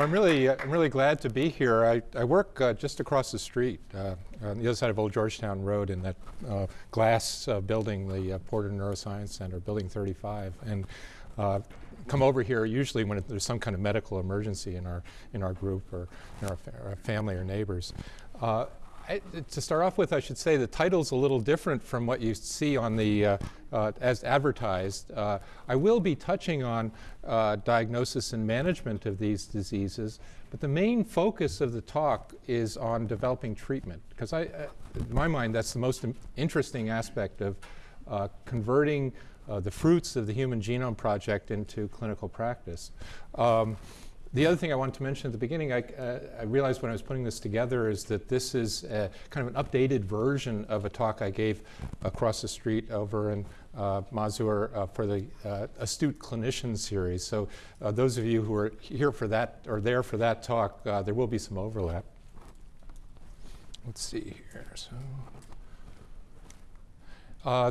Well, I'm really, uh, I'm really glad to be here. I, I work uh, just across the street uh, on the other side of Old Georgetown Road in that uh, glass uh, building, the uh, Porter Neuroscience Center, Building 35. And come over here usually when there's some kind of medical emergency in our, in our group or in our, fa our family or neighbors. I, to start off with, I should say the title's a little different from what you see on the, uh, uh, as advertised. Uh, I will be touching on uh, diagnosis and management of these diseases, but the main focus of the talk is on developing treatment, because I, uh, in my mind, that's the most interesting aspect of uh, converting the fruits of the Human Genome Project into clinical practice. Um, the other thing I wanted to mention at the beginning, I, uh, I, realized when I was putting this together is that this is a, kind of an updated version of a talk I gave across the street over in uh, Masur uh, for the uh, Astute Clinician series. So uh, those of you who are here for that or there for that talk, uh, there will be some overlap. Let's see here. So,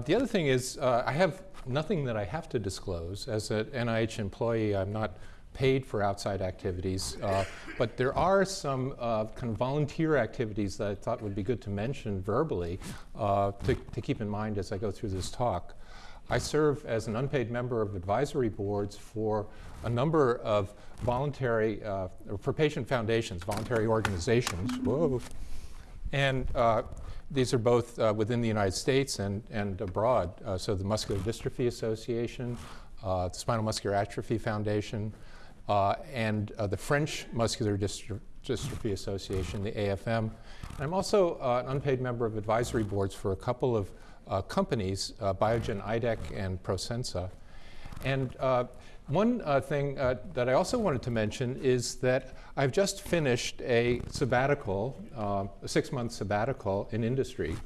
the other thing is I have nothing that I have to disclose. As an NIH employee, I'm not paid for outside activities. Uh, but there are some uh, kind of volunteer activities that I thought would be good to mention verbally uh, to, to, keep in mind as I go through this talk. I serve as an unpaid member of advisory boards for a number of voluntary, uh, for patient foundations, voluntary organizations. Whoa. And uh, these are both uh, within the United States and, and abroad. so the Muscular Dystrophy Association, the Spinal Muscular Atrophy Foundation, uh, and uh, the French Muscular Dystrophy Association, the AFM. And I'm also uh, an unpaid member of advisory boards for a couple of uh, companies, uh, Biogen IDEC and Prosensa. And uh, one thing that I also wanted to mention is that I've just finished a sabbatical, a six-month sabbatical in industry.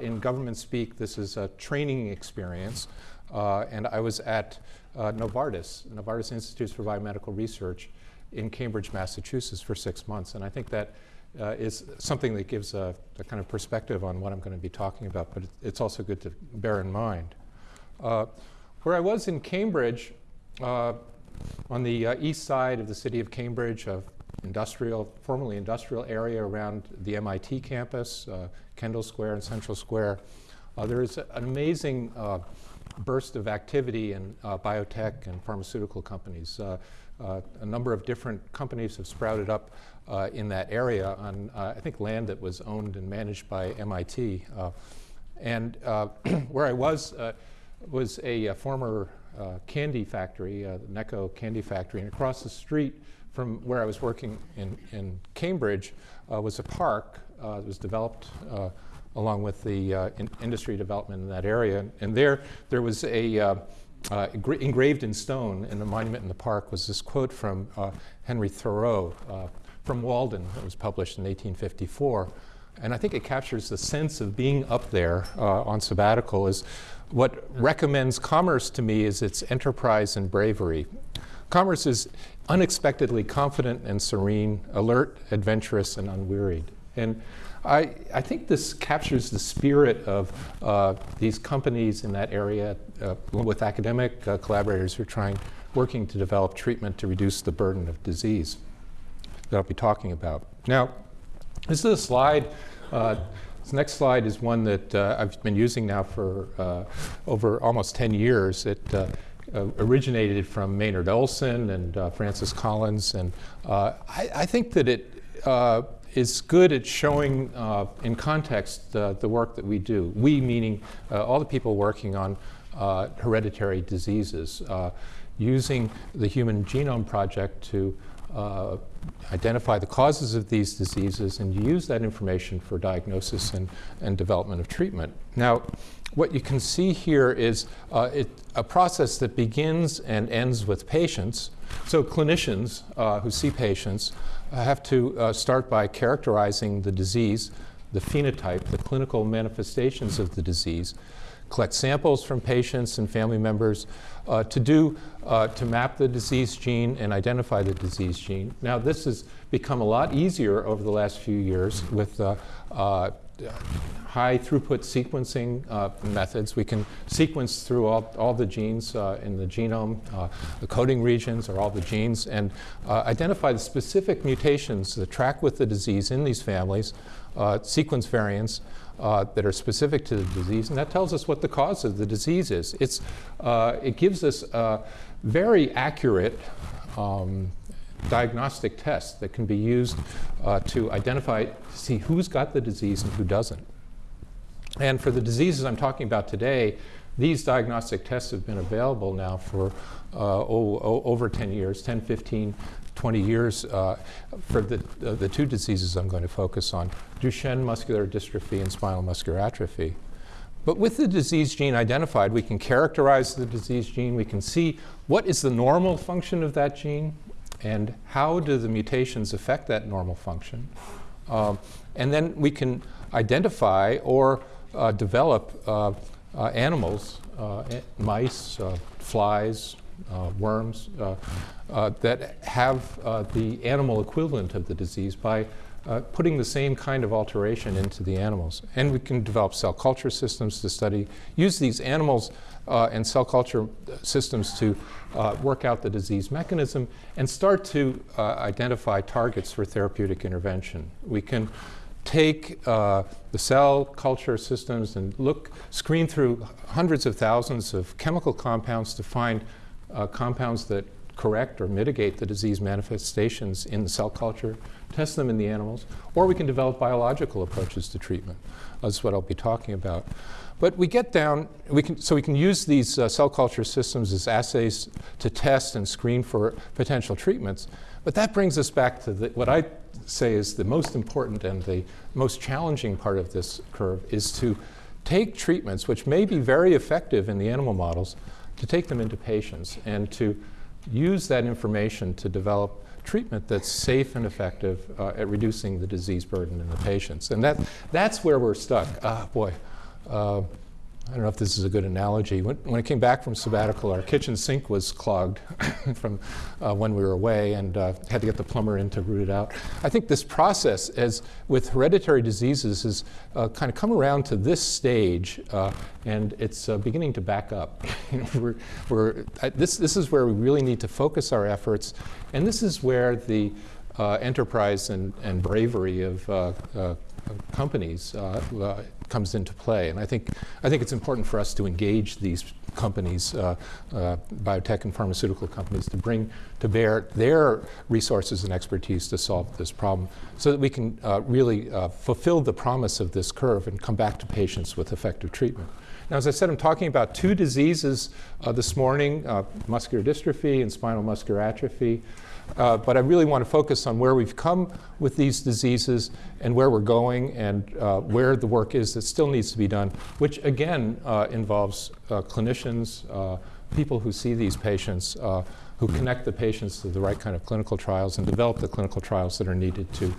in government speak, this is a training experience. and I was at uh, Novartis, Novartis Institutes for Biomedical Research in Cambridge, Massachusetts for six months. And I think that uh, is something that gives a, a, kind of perspective on what I'm going to be talking about, but it's also good to bear in mind. Uh, where I was in Cambridge, uh, on the uh, east side of the city of Cambridge, of industrial, formerly industrial area around the MIT campus, uh, Kendall Square and Central Square, there is an amazing burst of activity in uh, biotech and pharmaceutical companies. Uh, uh, a number of different companies have sprouted up uh, in that area on, uh, I think, land that was owned and managed by MIT. Uh, and where I was was a, a former candy factory, the Necco candy factory, and across the street from where I was working in, in Cambridge was a park that was developed along with the uh, in industry development in that area. And there, there was a, uh, uh, engraved in stone in the monument in the park was this quote from uh, Henry Thoreau uh, from Walden that was published in 1854. And I think it captures the sense of being up there uh, on sabbatical is what recommends commerce to me is its enterprise and bravery. Commerce is unexpectedly confident and serene, alert, adventurous, and unwearied. And I, I think this captures the spirit of uh, these companies in that area uh, with academic uh, collaborators who are trying, working to develop treatment to reduce the burden of disease that I'll be talking about. Now, this is a slide. Uh, this next slide is one that uh, I've been using now for uh, over almost 10 years. It originated from Maynard Olson and Francis Collins, and I, I, think that it is good at showing uh, in context uh, the work that we do. We meaning uh, all the people working on uh, hereditary diseases, uh, using the Human Genome Project to uh, identify the causes of these diseases and use that information for diagnosis and, and development of treatment. Now, what you can see here is it, a process that begins and ends with patients. So clinicians who see patients have to uh, start by characterizing the disease, the phenotype, the clinical manifestations of the disease, collect samples from patients and family members uh, to do, uh, to map the disease gene and identify the disease gene. Now this has become a lot easier over the last few years with uh, uh, high throughput sequencing uh, methods. We can sequence through all, all the genes uh, in the genome, uh, the coding regions or all the genes, and uh, identify the specific mutations that track with the disease in these families, uh, sequence variants, uh, that are specific to the disease, and that tells us what the cause of the disease is. It's, uh, it gives us a very accurate um, diagnostic test that can be used uh, to identify, see who's got the disease and who doesn't. And for the diseases I'm talking about today, these diagnostic tests have been available now for uh, oh, over 10 years, 10, 15, 20 years uh, for the, uh, the two diseases I'm going to focus on, Duchenne muscular dystrophy and spinal muscular atrophy. But with the disease gene identified, we can characterize the disease gene. We can see what is the normal function of that gene and how do the mutations affect that normal function. Um, and then we can identify or uh, develop uh, uh, animals, mice, flies, worms, that have the animal equivalent of the disease by uh, putting the same kind of alteration into the animals. And we can develop cell culture systems to study, use these animals uh, and cell culture systems to uh, work out the disease mechanism and start to identify targets for therapeutic intervention. We can take uh, the cell culture systems and look, screen through hundreds of thousands of chemical compounds to find uh, compounds that correct or mitigate the disease manifestations in the cell culture, test them in the animals, or we can develop biological approaches to treatment. That's what I'll be talking about. But we get down, we can, so we can use these uh, cell culture systems as assays to test and screen for potential treatments. But that brings us back to the, what I say is the most important and the most challenging part of this curve is to take treatments which may be very effective in the animal models, to take them into patients and to use that information to develop treatment that's safe and effective uh, at reducing the disease burden in the patients. And that, that's where we're stuck. Ah, boy. Uh, I don't know if this is a good analogy. When, when I came back from sabbatical, our kitchen sink was clogged from uh, when we were away and uh, had to get the plumber in to root it out. I think this process, as with hereditary diseases, has uh, kind of come around to this stage uh, and it's uh, beginning to back up. we're, we're, this, this is where we really need to focus our efforts and this is where the uh, enterprise and, and bravery of companies uh, comes into play. And I think, I think it's important for us to engage these companies, uh, uh, biotech and pharmaceutical companies, to bring to bear their resources and expertise to solve this problem so that we can uh, really uh, fulfill the promise of this curve and come back to patients with effective treatment. Now, as I said, I'm talking about two diseases this morning, muscular dystrophy and spinal muscular atrophy. Uh, but I really want to focus on where we've come with these diseases and where we're going and uh, where the work is that still needs to be done, which again uh, involves uh, clinicians, uh, people who see these patients, uh, who connect the patients to the right kind of clinical trials and develop the clinical trials that are needed to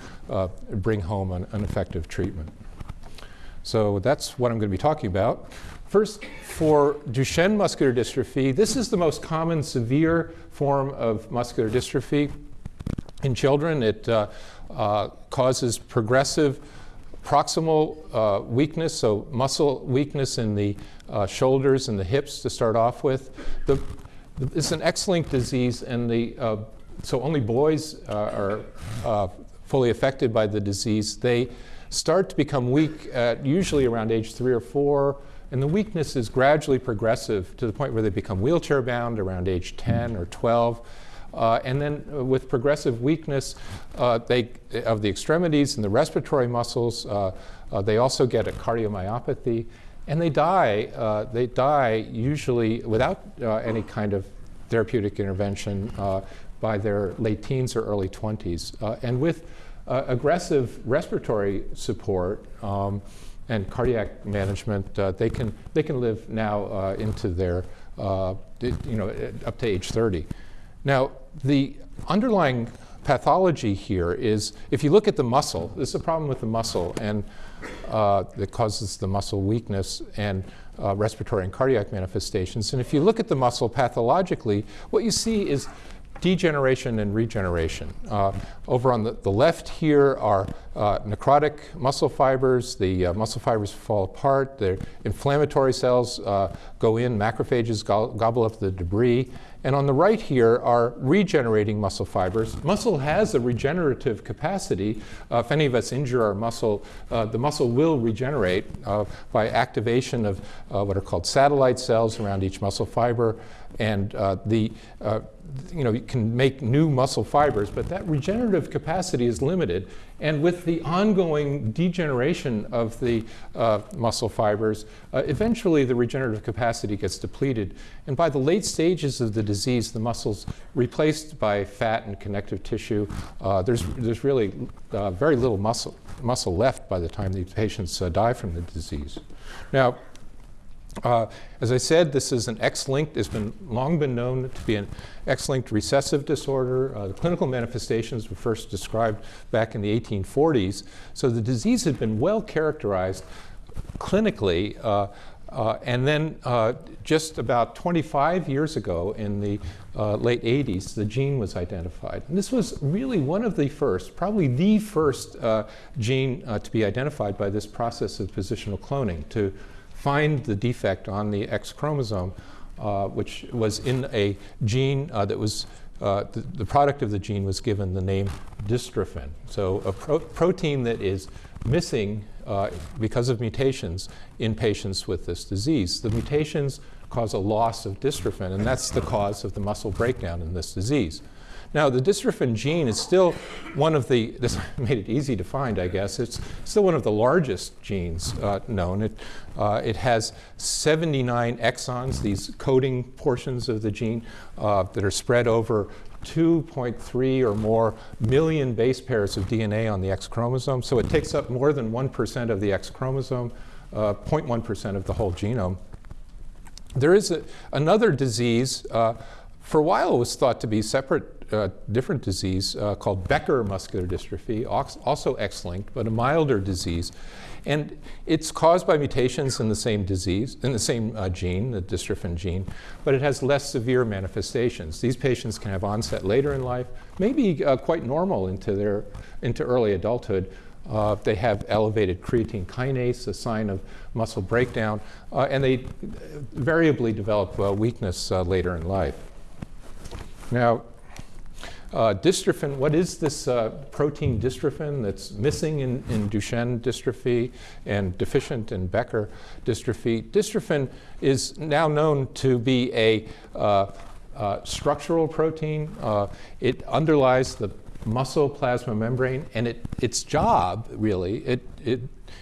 bring home an, an effective treatment. So that's what I'm going to be talking about. First, for Duchenne muscular dystrophy, this is the most common severe form of muscular dystrophy in children. It uh, uh, causes progressive proximal uh, weakness, so muscle weakness in the uh, shoulders and the hips to start off with. The, it's an X-linked disease, and the, uh, so only boys uh, are fully affected by the disease. They start to become weak at usually around age three or four, and the weakness is gradually progressive to the point where they become wheelchair bound around age 10 or 12. Uh, and then uh, with progressive weakness uh, they, of the extremities and the respiratory muscles, uh, uh, they also get a cardiomyopathy. And they die, uh, they die usually without any kind of therapeutic intervention by their late teens or early 20s. and with aggressive respiratory support, um, and cardiac management, uh, they, can, they can live now uh, into their, uh, you know, up to age 30. Now, the underlying pathology here is, if you look at the muscle, this is a problem with the muscle and uh, that causes the muscle weakness and uh, respiratory and cardiac manifestations. And if you look at the muscle pathologically, what you see is degeneration and regeneration. Uh, over on the, the, left here are uh, necrotic muscle fibers. The uh, muscle fibers fall apart. The inflammatory cells uh, go in. Macrophages go gobble up the debris. And on the right here are regenerating muscle fibers. Muscle has a regenerative capacity. Uh, if any of us injure our muscle, uh, the muscle will regenerate by activation of what are called satellite cells around each muscle fiber. And the you know, you can make new muscle fibers, but that regenerative capacity is limited. And with the ongoing degeneration of the uh, muscle fibers, uh, eventually the regenerative capacity gets depleted. And by the late stages of the disease, the muscle's replaced by fat and connective tissue. Uh, there's, there's really uh, very little muscle, muscle left by the time these patients uh, die from the disease. Now, uh, as I said, this is an X-linked, it's been long been known to be an X-linked recessive disorder. Uh, the clinical manifestations were first described back in the 1840s. So the disease had been well characterized clinically. Uh, uh and then uh, just about 25 years ago in the uh, late 80s, the gene was identified. And this was really one of the first, probably the first gene to be identified by this process of positional cloning to find the defect on the X chromosome, uh, which was in a gene uh, that was, uh, the, product of the gene was given the name dystrophin. So a pro protein that is missing uh, because of mutations in patients with this disease. The mutations cause a loss of dystrophin, and that's the cause of the muscle breakdown in this disease. Now, the dystrophin gene is still one of the, this made it easy to find, I guess, it's still one of the largest genes uh, known. It, uh, it has 79 exons, these coding portions of the gene uh, that are spread over 2.3 or more million base pairs of DNA on the X chromosome. So it takes up more than 1% of the X chromosome, 0.1% uh, of the whole genome. There is a, another disease, uh, for a while it was thought to be separate uh, different disease uh, called Becker muscular dystrophy, also X-linked, but a milder disease. And it's caused by mutations in the same disease, in the same uh, gene, the dystrophin gene, but it has less severe manifestations. These patients can have onset later in life, maybe uh, quite normal into, their, into early adulthood. Uh, they have elevated creatine kinase, a sign of muscle breakdown, uh, and they variably develop weakness later in life. Now, uh, dystrophin, what is this uh, protein dystrophin that's missing in, in, Duchenne dystrophy and deficient in Becker dystrophy? Dystrophin is now known to be a uh, uh structural protein. Uh, it underlies the muscle plasma membrane, and it, its job, really, it, it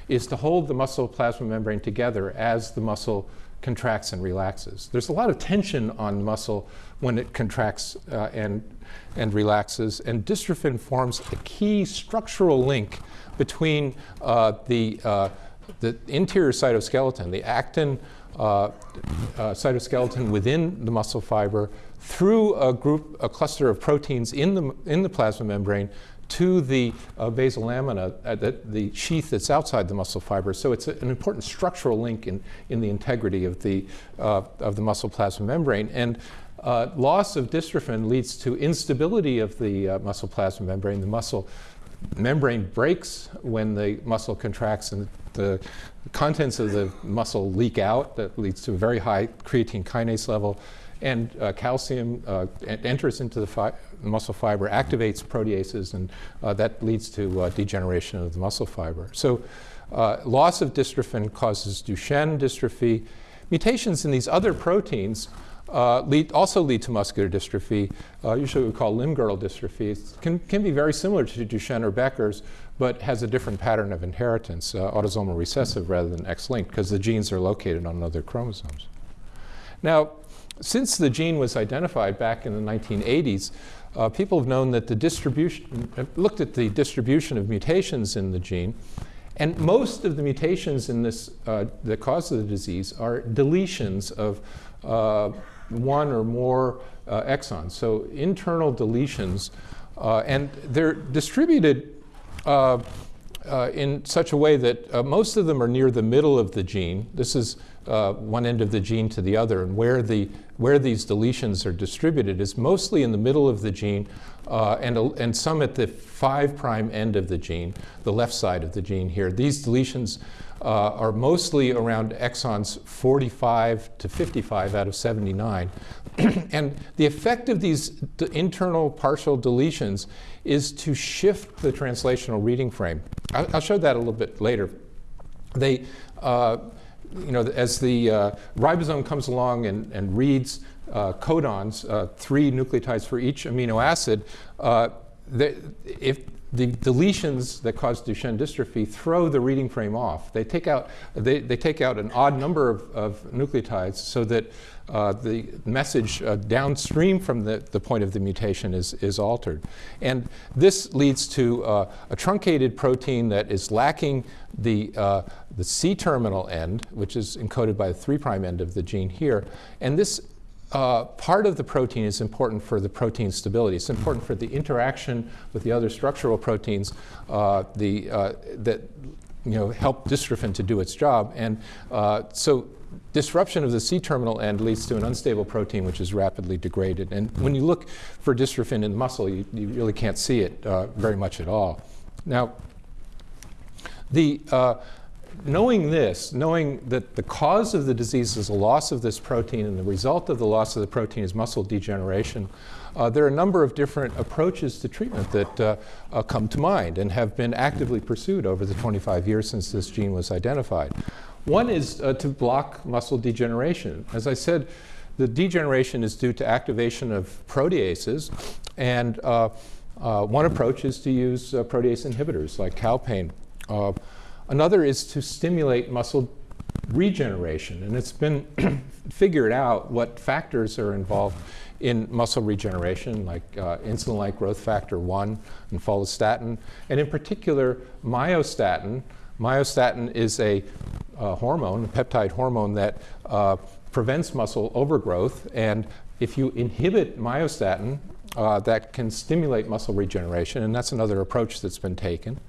is to hold the muscle plasma membrane together as the muscle contracts and relaxes. There's a lot of tension on muscle when it contracts uh, and and relaxes. And dystrophin forms a key structural link between uh, the, uh, the interior cytoskeleton, the actin uh, uh, cytoskeleton within the muscle fiber, through a group, a cluster of proteins in the, in the plasma membrane to the uh, basal lamina, uh, the, the, sheath that's outside the muscle fiber. So it's a, an important structural link in, in the integrity of the, uh, of the muscle plasma membrane. And uh, loss of dystrophin leads to instability of the uh, muscle plasma membrane. The muscle membrane breaks when the muscle contracts and the contents of the muscle leak out. That leads to a very high creatine kinase level. And uh, calcium uh, enters into the fi muscle fiber, activates proteases, and uh, that leads to uh, degeneration of the muscle fiber. So loss of dystrophin causes Duchenne dystrophy. Mutations in these other proteins uh, lead, also lead to muscular dystrophy, uh, usually we call limb-girdle dystrophy. It can, can be very similar to Duchenne or Becker's, but has a different pattern of inheritance, uh, autosomal recessive rather than X-linked, because the genes are located on other chromosomes. Now, since the gene was identified back in the 1980s, uh, people have known that the distribution, looked at the distribution of mutations in the gene, and most of the mutations in this, uh, the cause the disease are deletions of uh, one or more uh, exons. So internal deletions, uh, and they're distributed uh, uh, in such a way that uh, most of them are near the middle of the gene. This is one end of the gene to the other. And where, the, where these deletions are distributed is mostly in the middle of the gene and, and some at the 5' end of the gene, the left side of the gene here. These deletions are mostly around exons 45 to 55 out of 79. and the effect of these internal partial deletions is to shift the translational reading frame. I'll, I'll show that a little bit later. They, uh, you know, as the uh, ribosome comes along and, and reads uh, codons, uh, three nucleotides for each amino acid, uh, if the deletions that cause Duchenne dystrophy throw the reading frame off. They take out, they, they take out an odd number of, of nucleotides so that uh, the message uh, downstream from the, the point of the mutation is, is altered. And this leads to uh, a truncated protein that is lacking the, uh, the C terminal end, which is encoded by the 3' end of the gene here. And this uh, part of the protein is important for the protein stability. It's important for the interaction with the other structural proteins uh, the, uh, that you know, help dystrophin to do its job. And uh, so disruption of the C-terminal end leads to an unstable protein which is rapidly degraded. And when you look for dystrophin in muscle, you, you really can't see it uh, very much at all. Now, the uh, knowing this, knowing that the cause of the disease is a loss of this protein and the result of the loss of the protein is muscle degeneration, uh, there are a number of different approaches to treatment that uh, uh, come to mind and have been actively pursued over the 25 years since this gene was identified. One is uh, to block muscle degeneration. As I said, the degeneration is due to activation of proteases, and uh, uh, one approach is to use protease inhibitors like calpain. Another is to stimulate muscle regeneration. And it's been figured out what factors are involved in muscle regeneration, like uh, insulin-like growth factor 1 and follistatin, and in particular, myostatin. Myostatin is a uh, hormone, a peptide hormone that uh, prevents muscle overgrowth. And if you inhibit myostatin, uh, that can stimulate muscle regeneration, and that's another approach that's been taken.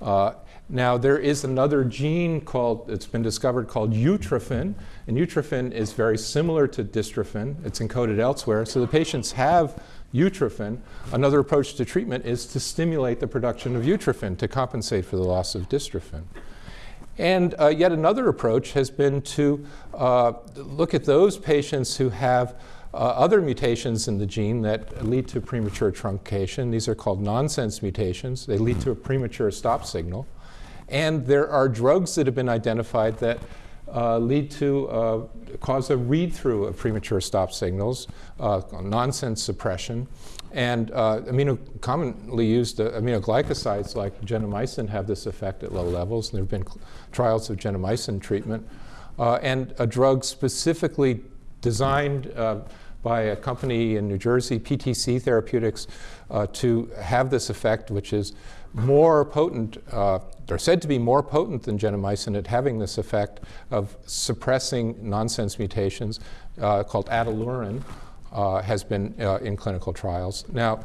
Uh, now, there is another gene called, it's been discovered called utrophin, and utrophin is very similar to dystrophin. It's encoded elsewhere. So the patients have utrophin. Another approach to treatment is to stimulate the production of utrophin to compensate for the loss of dystrophin. And uh, yet another approach has been to uh, look at those patients who have uh, other mutations in the gene that lead to premature truncation. These are called nonsense mutations. They lead to a premature stop signal. And there are drugs that have been identified that uh, lead to uh, cause a read through of premature stop signals, uh, nonsense suppression. And uh, amino, commonly used uh, aminoglycosides like gentamicin have this effect at low levels. And there have been trials of gentamicin treatment. Uh, and a drug specifically designed by a company in New Jersey, PTC Therapeutics, to have this effect, which is more potent, uh, are said to be more potent than gentamicin at having this effect of suppressing nonsense mutations uh, called ataluren, uh, has been uh, in clinical trials. Now,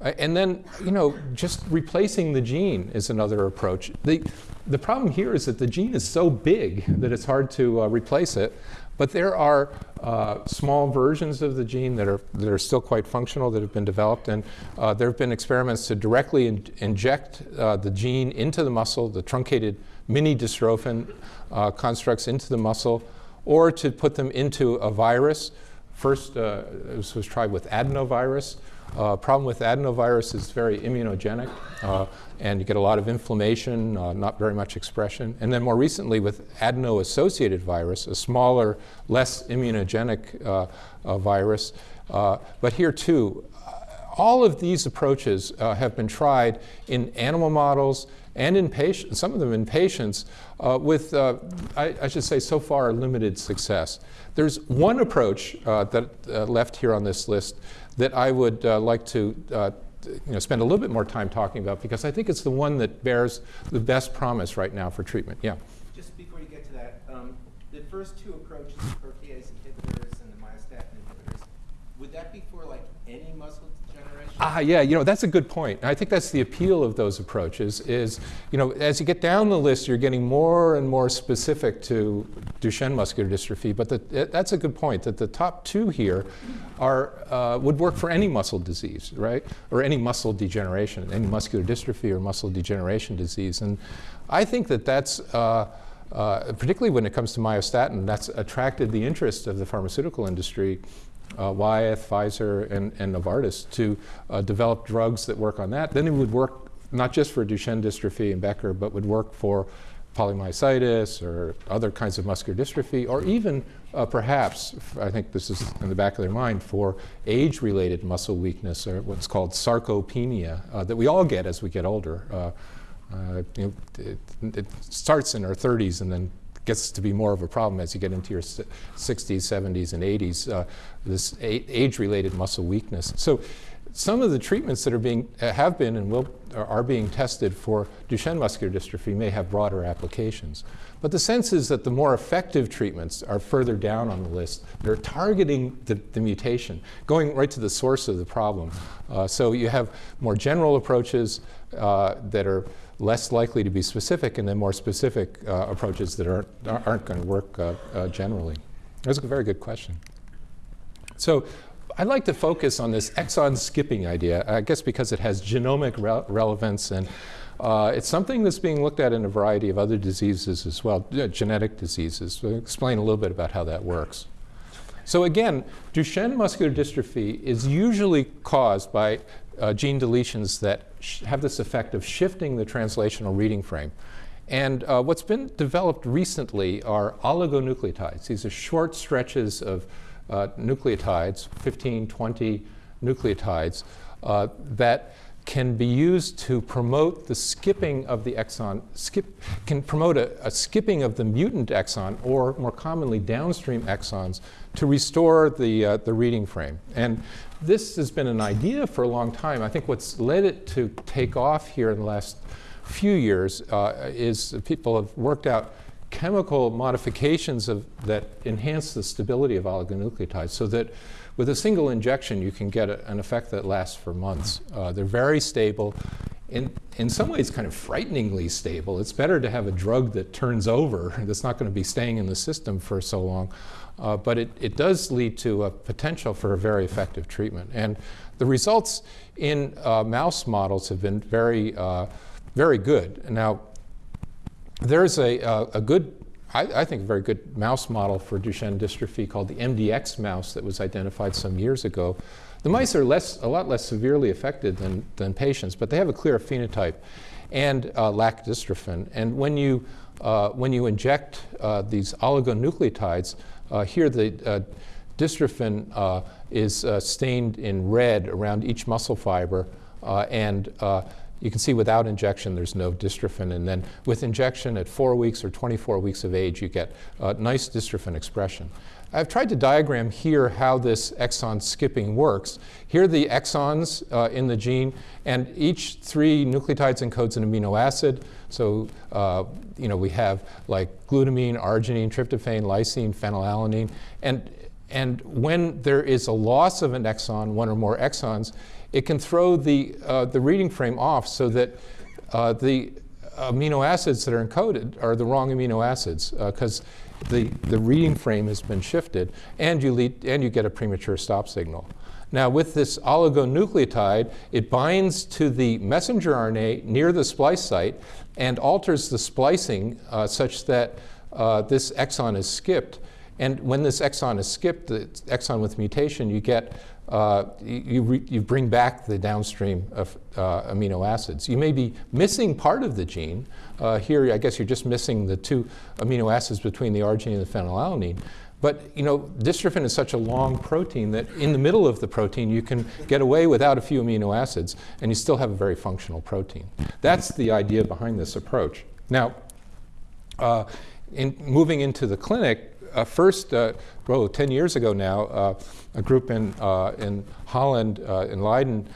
and then, you know, just replacing the gene is another approach. The, the problem here is that the gene is so big that it's hard to uh, replace it. But there are uh, small versions of the gene that are, that are still quite functional that have been developed. And uh, there have been experiments to directly in inject uh, the gene into the muscle, the truncated mini dystrophin uh, constructs into the muscle, or to put them into a virus. First, uh, this was tried with adenovirus. Uh, problem with adenovirus is very immunogenic, uh, and you get a lot of inflammation, uh, not very much expression. And then more recently with adeno-associated virus, a smaller, less immunogenic uh, uh, virus. Uh, but here too, all of these approaches have been tried in animal models and in patients, some of them in patients, with, I, I, should say, so far limited success. There's one approach that left here on this list that I would uh, like to uh, you know, spend a little bit more time talking about because I think it's the one that bears the best promise right now for treatment. Yeah. Just before you get to that, um, the first two approaches, protease inhibitors and the myostatin inhibitors, would that be for like any muscle degeneration? Ah, yeah, you know, that's a good point. I think that's the appeal of those approaches is, you know, as you get down the list, you're getting more and more specific to Duchenne muscular dystrophy, but the, that's a good point, that the top two here are, uh, would work for any muscle disease, right? Or any muscle degeneration, any muscular dystrophy or muscle degeneration disease. And I think that that's, uh, uh, particularly when it comes to myostatin, that's attracted the interest of the pharmaceutical industry uh, Wyeth, Pfizer, and, and Novartis to uh, develop drugs that work on that. Then it would work not just for Duchenne dystrophy and Becker, but would work for polymyositis or other kinds of muscular dystrophy, or even uh, perhaps, I think this is in the back of their mind, for age-related muscle weakness or what's called sarcopenia uh, that we all get as we get older. Uh, uh, you know, it, it starts in our 30s and then gets to be more of a problem as you get into your 60s, 70s, and 80s, uh, this age-related muscle weakness. So some of the treatments that are being, uh, have been and will, are being tested for Duchenne muscular dystrophy may have broader applications. But the sense is that the more effective treatments are further down on the list. They're targeting the, the mutation, going right to the source of the problem. Uh, so you have more general approaches uh, that are less likely to be specific and then more specific uh, approaches that aren't, aren't going to work uh, uh, generally? That's a very good question. So I'd like to focus on this exon skipping idea, I guess because it has genomic re relevance and uh, it's something that's being looked at in a variety of other diseases as well, genetic diseases. So I'll explain a little bit about how that works. So again, Duchenne muscular dystrophy is usually caused by uh, gene deletions that have this effect of shifting the translational reading frame. And uh, what's been developed recently are oligonucleotides. These are short stretches of uh, nucleotides, 15, 20 nucleotides, uh, that can be used to promote the skipping of the exon, skip, can promote a, a, skipping of the mutant exon, or more commonly downstream exons, to restore the, uh, the reading frame. And this has been an idea for a long time. I think what's led it to take off here in the last few years uh, is people have worked out chemical modifications of, that enhance the stability of oligonucleotides so that with a single injection you can get a, an effect that lasts for months. Uh, they're very stable. In, in some ways kind of frighteningly stable. It's better to have a drug that turns over that's not going to be staying in the system for so long. Uh, but it, it does lead to a potential for a very effective treatment. And the results in uh, mouse models have been very, uh, very good. Now, there's a, uh, a good, I, I, think, a very good mouse model for Duchenne dystrophy called the MDX mouse that was identified some years ago. The mice are less, a lot less severely affected than, than patients, but they have a clear phenotype and uh, lack dystrophin. And when you, uh, when you inject these oligonucleotides, uh, here the uh, dystrophin uh, is stained in red around each muscle fiber and you can see without injection there's no dystrophin and then with injection at 4 weeks or 24 weeks of age you get nice dystrophin expression. I've tried to diagram here how this exon skipping works. Here are the exons uh, in the gene, and each three nucleotides encodes an amino acid. So, uh, you know, we have like glutamine, arginine, tryptophan, lysine, phenylalanine. And, and when there is a loss of an exon, one or more exons, it can throw the, uh, the reading frame off so that uh, the amino acids that are encoded are the wrong amino acids because uh, the, the reading frame has been shifted, and you, lead, and you get a premature stop signal. Now, with this oligonucleotide, it binds to the messenger RNA near the splice site and alters the splicing uh, such that uh, this exon is skipped. And when this exon is skipped, the exon with mutation, you get uh, you, you, bring back the downstream of uh, amino acids. You may be missing part of the gene. Uh, here, I guess you're just missing the two amino acids between the arginine and the phenylalanine. But you know, dystrophin is such a long protein that in the middle of the protein you can get away without a few amino acids and you still have a very functional protein. That's the idea behind this approach. Now, uh, in moving into the clinic, uh, first, uh, oh, 10 years ago now, uh, a group in, uh, in Holland, uh, in Leiden,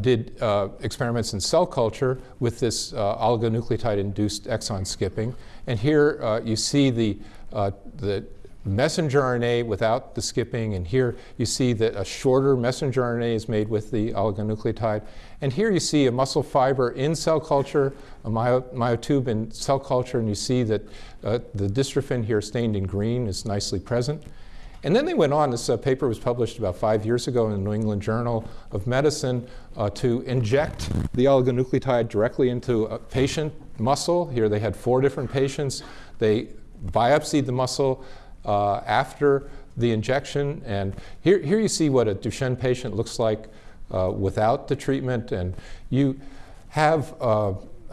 did experiments in cell culture with this oligonucleotide-induced exon skipping. And here you see the, the messenger RNA without the skipping, and here you see that a shorter messenger RNA is made with the oligonucleotide. And here you see a muscle fiber in cell culture, a myo myotube in cell culture, and you see that uh, the dystrophin here stained in green is nicely present. And then they went on, this uh, paper was published about five years ago in the New England Journal of Medicine, uh, to inject the oligonucleotide directly into a patient muscle. Here they had four different patients. They biopsied the muscle uh, after the injection. And here, here you see what a Duchenne patient looks like uh, without the treatment. And you have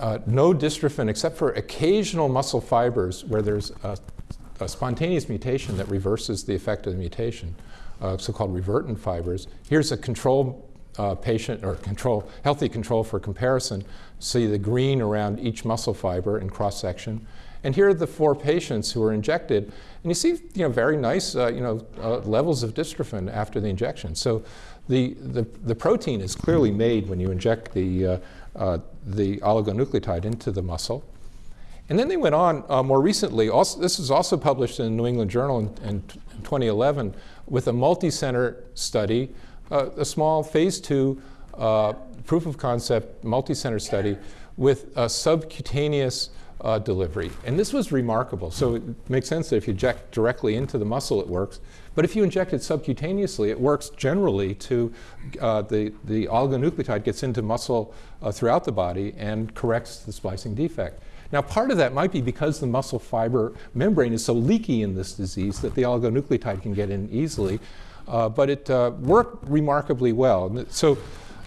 uh, no dystrophin except for occasional muscle fibers where there's a, a spontaneous mutation that reverses the effect of the mutation, uh, so-called revertant fibers. Here's a control uh, patient or control, healthy control for comparison. See the green around each muscle fiber in cross section. And here are the four patients who were injected. And you see you know, very nice uh, you know, uh, levels of dystrophin after the injection. So the, the, the, protein is clearly made when you inject the, uh, uh the oligonucleotide into the muscle. And then they went on uh, more recently, also, this was also published in the New England Journal in, in 2011, with a multi-center study, uh, a small phase two proof of concept multi-center study with a subcutaneous uh, delivery. And this was remarkable. So it makes sense that if you inject directly into the muscle, it works. But if you inject it subcutaneously, it works generally to uh, the, the oligonucleotide gets into muscle uh, throughout the body and corrects the splicing defect. Now, part of that might be because the muscle fiber membrane is so leaky in this disease that the oligonucleotide can get in easily. Uh, but it uh, worked remarkably well. So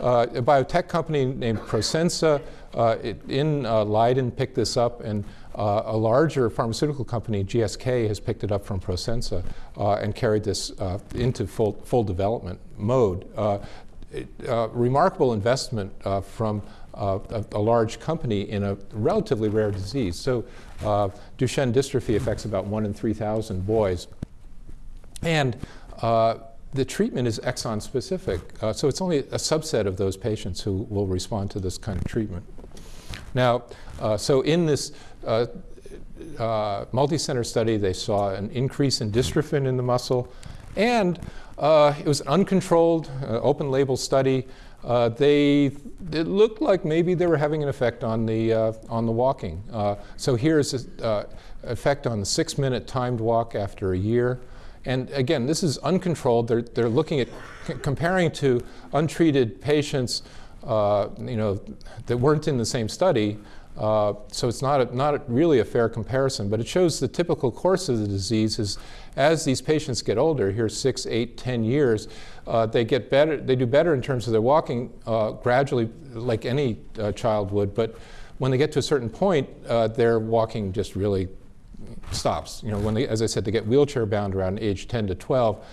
uh, a biotech company named Prosensa uh, it, in uh, Leiden picked this up, and uh, a larger pharmaceutical company, GSK, has picked it up from Prosensa uh, and carried this uh, into full, full development mode. It, remarkable investment from a, a, large company in a relatively rare disease. So Duchenne dystrophy affects about one in 3,000 boys. And the treatment is exon specific. Uh, so it's only a subset of those patients who will respond to this kind of treatment. Now, uh, so in this uh, uh multi-center study, they saw an increase in dystrophin in the muscle, and uh, it was an uncontrolled, uh, open label study. they, it looked like maybe they were having an effect on the, on the walking. so here's an effect on the six minute timed walk after a year. And again, this is uncontrolled. They're, they're looking at comparing to untreated patients, uh, you know, that weren't in the same study. Uh, so it's not, a, not really a fair comparison, but it shows the typical course of the disease is as these patients get older, here six, eight, ten years, uh, they get better, they do better in terms of their walking uh, gradually like any uh, child would, but when they get to a certain point, uh, their walking just really stops. You know, when they, as I said, they get wheelchair bound around age 10 to 12.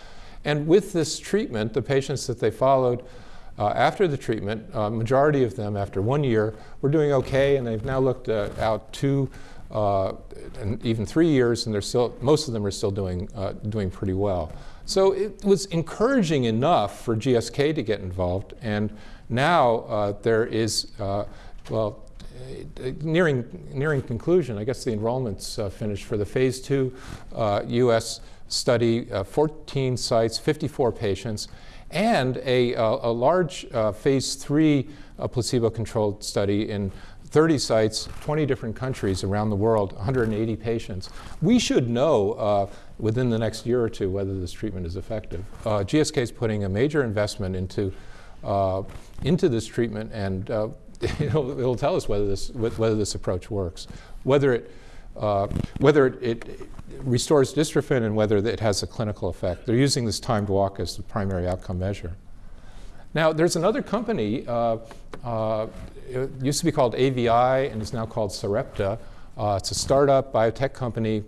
And with this treatment, the patients that they followed uh, after the treatment, uh, majority of them after one year were doing okay, and they've now looked uh, out two uh, and even three years, and they're still, most of them are still doing, uh, doing pretty well. So it was encouraging enough for GSK to get involved, and now uh, there is, well, nearing, nearing conclusion. I guess the enrollment's finished for the phase two US study, 14 sites, 54 patients, and a, a large phase three placebo-controlled study in 30 sites, 20 different countries around the world, 180 patients. We should know uh, within the next year or two whether this treatment is effective. Uh, GSK is putting a major investment into, uh, into this treatment, and it'll, it'll, tell us whether this, whether this approach works, whether it, uh, whether it, it, restores dystrophin and whether it has a clinical effect. They're using this timed walk as the primary outcome measure. Now, there's another company, uh, uh, it used to be called AVI and is now called Sarepta. Uh, it's a startup biotech company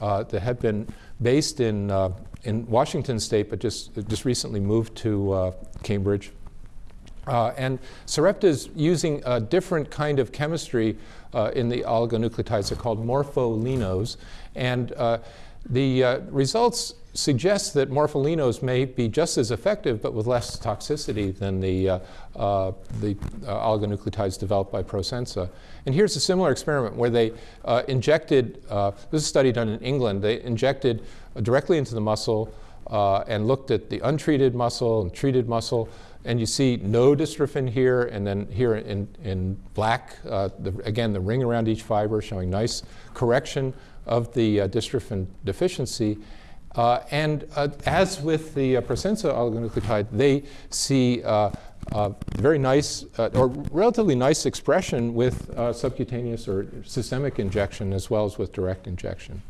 uh, that had been based in, uh, in Washington state, but just, just recently moved to Cambridge. Uh, and Sarepta is using a different kind of chemistry uh, in the oligonucleotides. They're called morpholinos. And uh, the uh, results suggest that morpholinos may be just as effective but with less toxicity than the, uh, uh, the oligonucleotides developed by Prosensa. And here's a similar experiment where they injected, this is a study done in England, they injected directly into the muscle and looked at the untreated muscle and treated muscle and you see no dystrophin here, and then here in, in black, uh, the, again, the ring around each fiber showing nice correction of the uh, dystrophin deficiency. Uh, and uh, as with the uh, Prosensa oligonucleotide, they see uh, very nice or relatively nice expression with subcutaneous or systemic injection as well as with direct injection.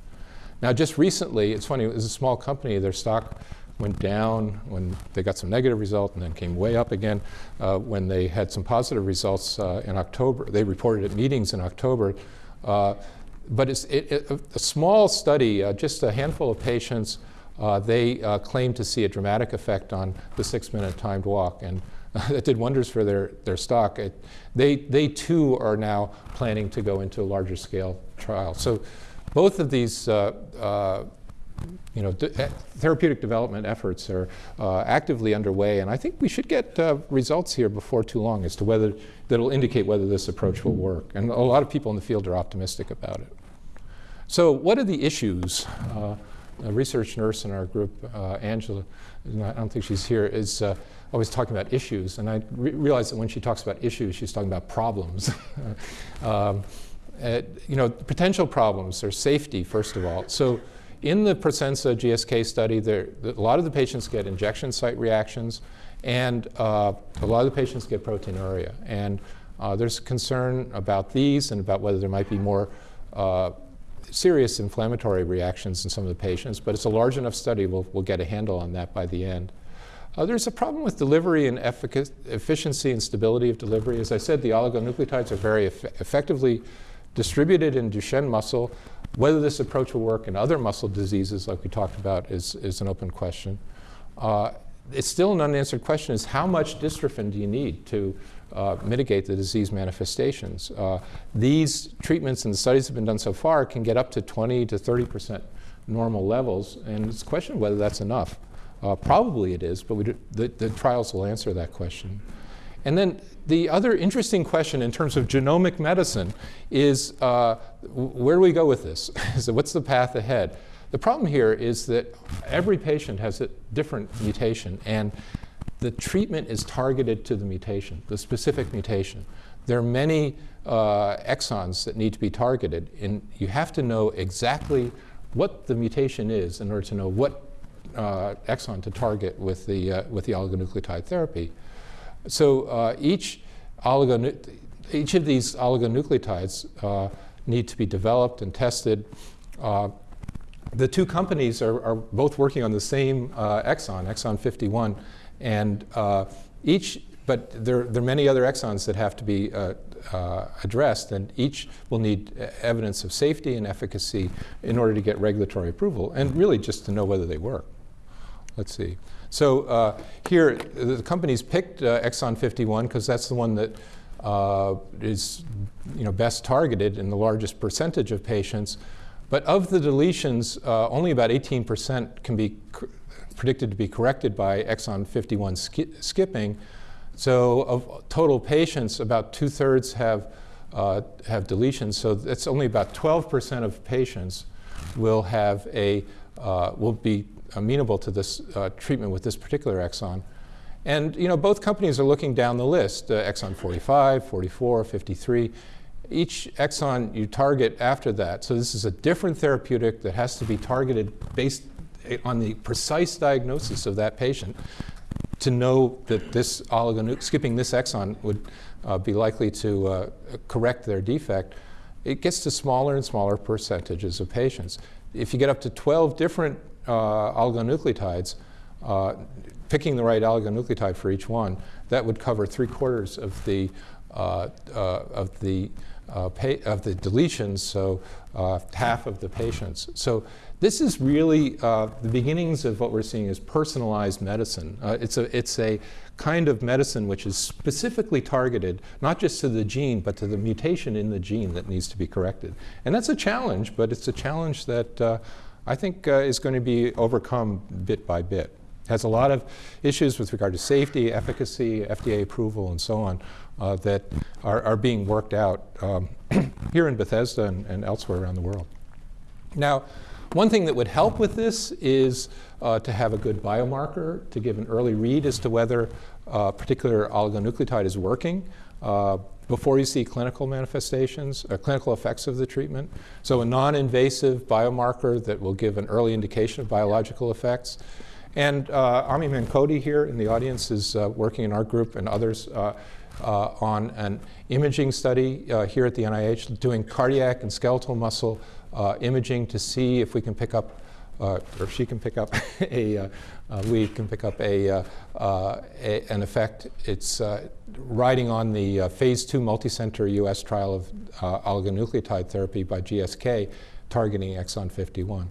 Now, just recently, it's funny, it was a small company, their stock went down when they got some negative result and then came way up again uh, when they had some positive results uh, in October. They reported at meetings in October. Uh, but it's it, it, a small study, uh, just a handful of patients, uh, they uh, claimed to see a dramatic effect on the six-minute timed walk. And that did wonders for their, their stock. It, they, they too are now planning to go into a larger scale trial. So both of these you know, eh, therapeutic development efforts are uh, actively underway, and I think we should get uh, results here before too long as to whether that'll indicate whether this approach will work. And a lot of people in the field are optimistic about it. So, what are the issues? Uh, a research nurse in our group, uh, Angela, I don't think she's here, is uh, always talking about issues, and I re realize that when she talks about issues, she's talking about problems. um, you know, potential problems are safety, first of all. So in the Prosensa GSK study, there, a lot of the patients get injection site reactions, and uh, a lot of the patients get proteinuria. And uh, there's concern about these and about whether there might be more uh, serious inflammatory reactions in some of the patients, but it's a large enough study, we'll, we'll get a handle on that by the end. Uh, there's a problem with delivery and efficacy, efficiency and stability of delivery. As I said, the oligonucleotides are very eff effectively distributed in Duchenne muscle, whether this approach will work in other muscle diseases, like we talked about, is, is an open question. Uh, it's still an unanswered question is how much dystrophin do you need to uh, mitigate the disease manifestations? Uh, these treatments and the studies that have been done so far can get up to 20 to 30 percent normal levels, and it's a question whether that's enough. Uh, probably it is, but do, the, the trials will answer that question. And then the other interesting question in terms of genomic medicine is uh, where do we go with this? so what's the path ahead? The problem here is that every patient has a different mutation, and the treatment is targeted to the mutation, the specific mutation. There are many uh, exons that need to be targeted, and you have to know exactly what the mutation is in order to know what uh, exon to target with the, uh, with the oligonucleotide therapy. So uh, each, each of these oligonucleotides uh, need to be developed and tested. Uh, the two companies are, are, both working on the same uh, exon, exon 51, and uh, each, but there, there, are many other exons that have to be uh, addressed, and each will need evidence of safety and efficacy in order to get regulatory approval, and really just to know whether they work. Let's see. So uh, here, the companies picked uh, exon 51 because that's the one that uh, is you know, best targeted in the largest percentage of patients. But of the deletions, uh, only about 18% can be predicted to be corrected by exon 51 ski skipping. So of total patients, about two-thirds have, uh, have deletions. So that's only about 12% of patients will have a, uh, will be amenable to this uh, treatment with this particular exon. And you know, both companies are looking down the list, uh, exon 45, 44, 53. Each exon you target after that. So this is a different therapeutic that has to be targeted based eh, on the precise diagnosis of that patient to know that this skipping this exon would uh, be likely to uh, correct their defect. It gets to smaller and smaller percentages of patients. If you get up to 12 different oligonucleotides, uh, picking the right oligonucleotide for each one, that would cover three quarters of the uh, of the of the deletions, so half of the patients. So this is really uh, the beginnings of what we're seeing as personalized medicine. Uh, it's, a, it's a kind of medicine which is specifically targeted, not just to the gene, but to the mutation in the gene that needs to be corrected. And that's a challenge, but it's a challenge that uh, I think uh, is going to be overcome bit by bit. Has a lot of issues with regard to safety, efficacy, FDA approval, and so on uh, that are, are, being worked out um, here in Bethesda and, and, elsewhere around the world. Now, one thing that would help with this is uh, to have a good biomarker to give an early read as to whether a particular oligonucleotide is working uh, before you see clinical manifestations, uh, clinical effects of the treatment. So a non-invasive biomarker that will give an early indication of biological effects. And uh, Ami here in the audience is uh, working in our group and others uh, uh, on an imaging study uh, here at the NIH, doing cardiac and skeletal muscle imaging to see if we can pick up or if she can pick up a, uh, uh, we can pick up a, a an effect. It's riding on the phase two multicenter US trial of oligonucleotide therapy by GSK targeting exon 51.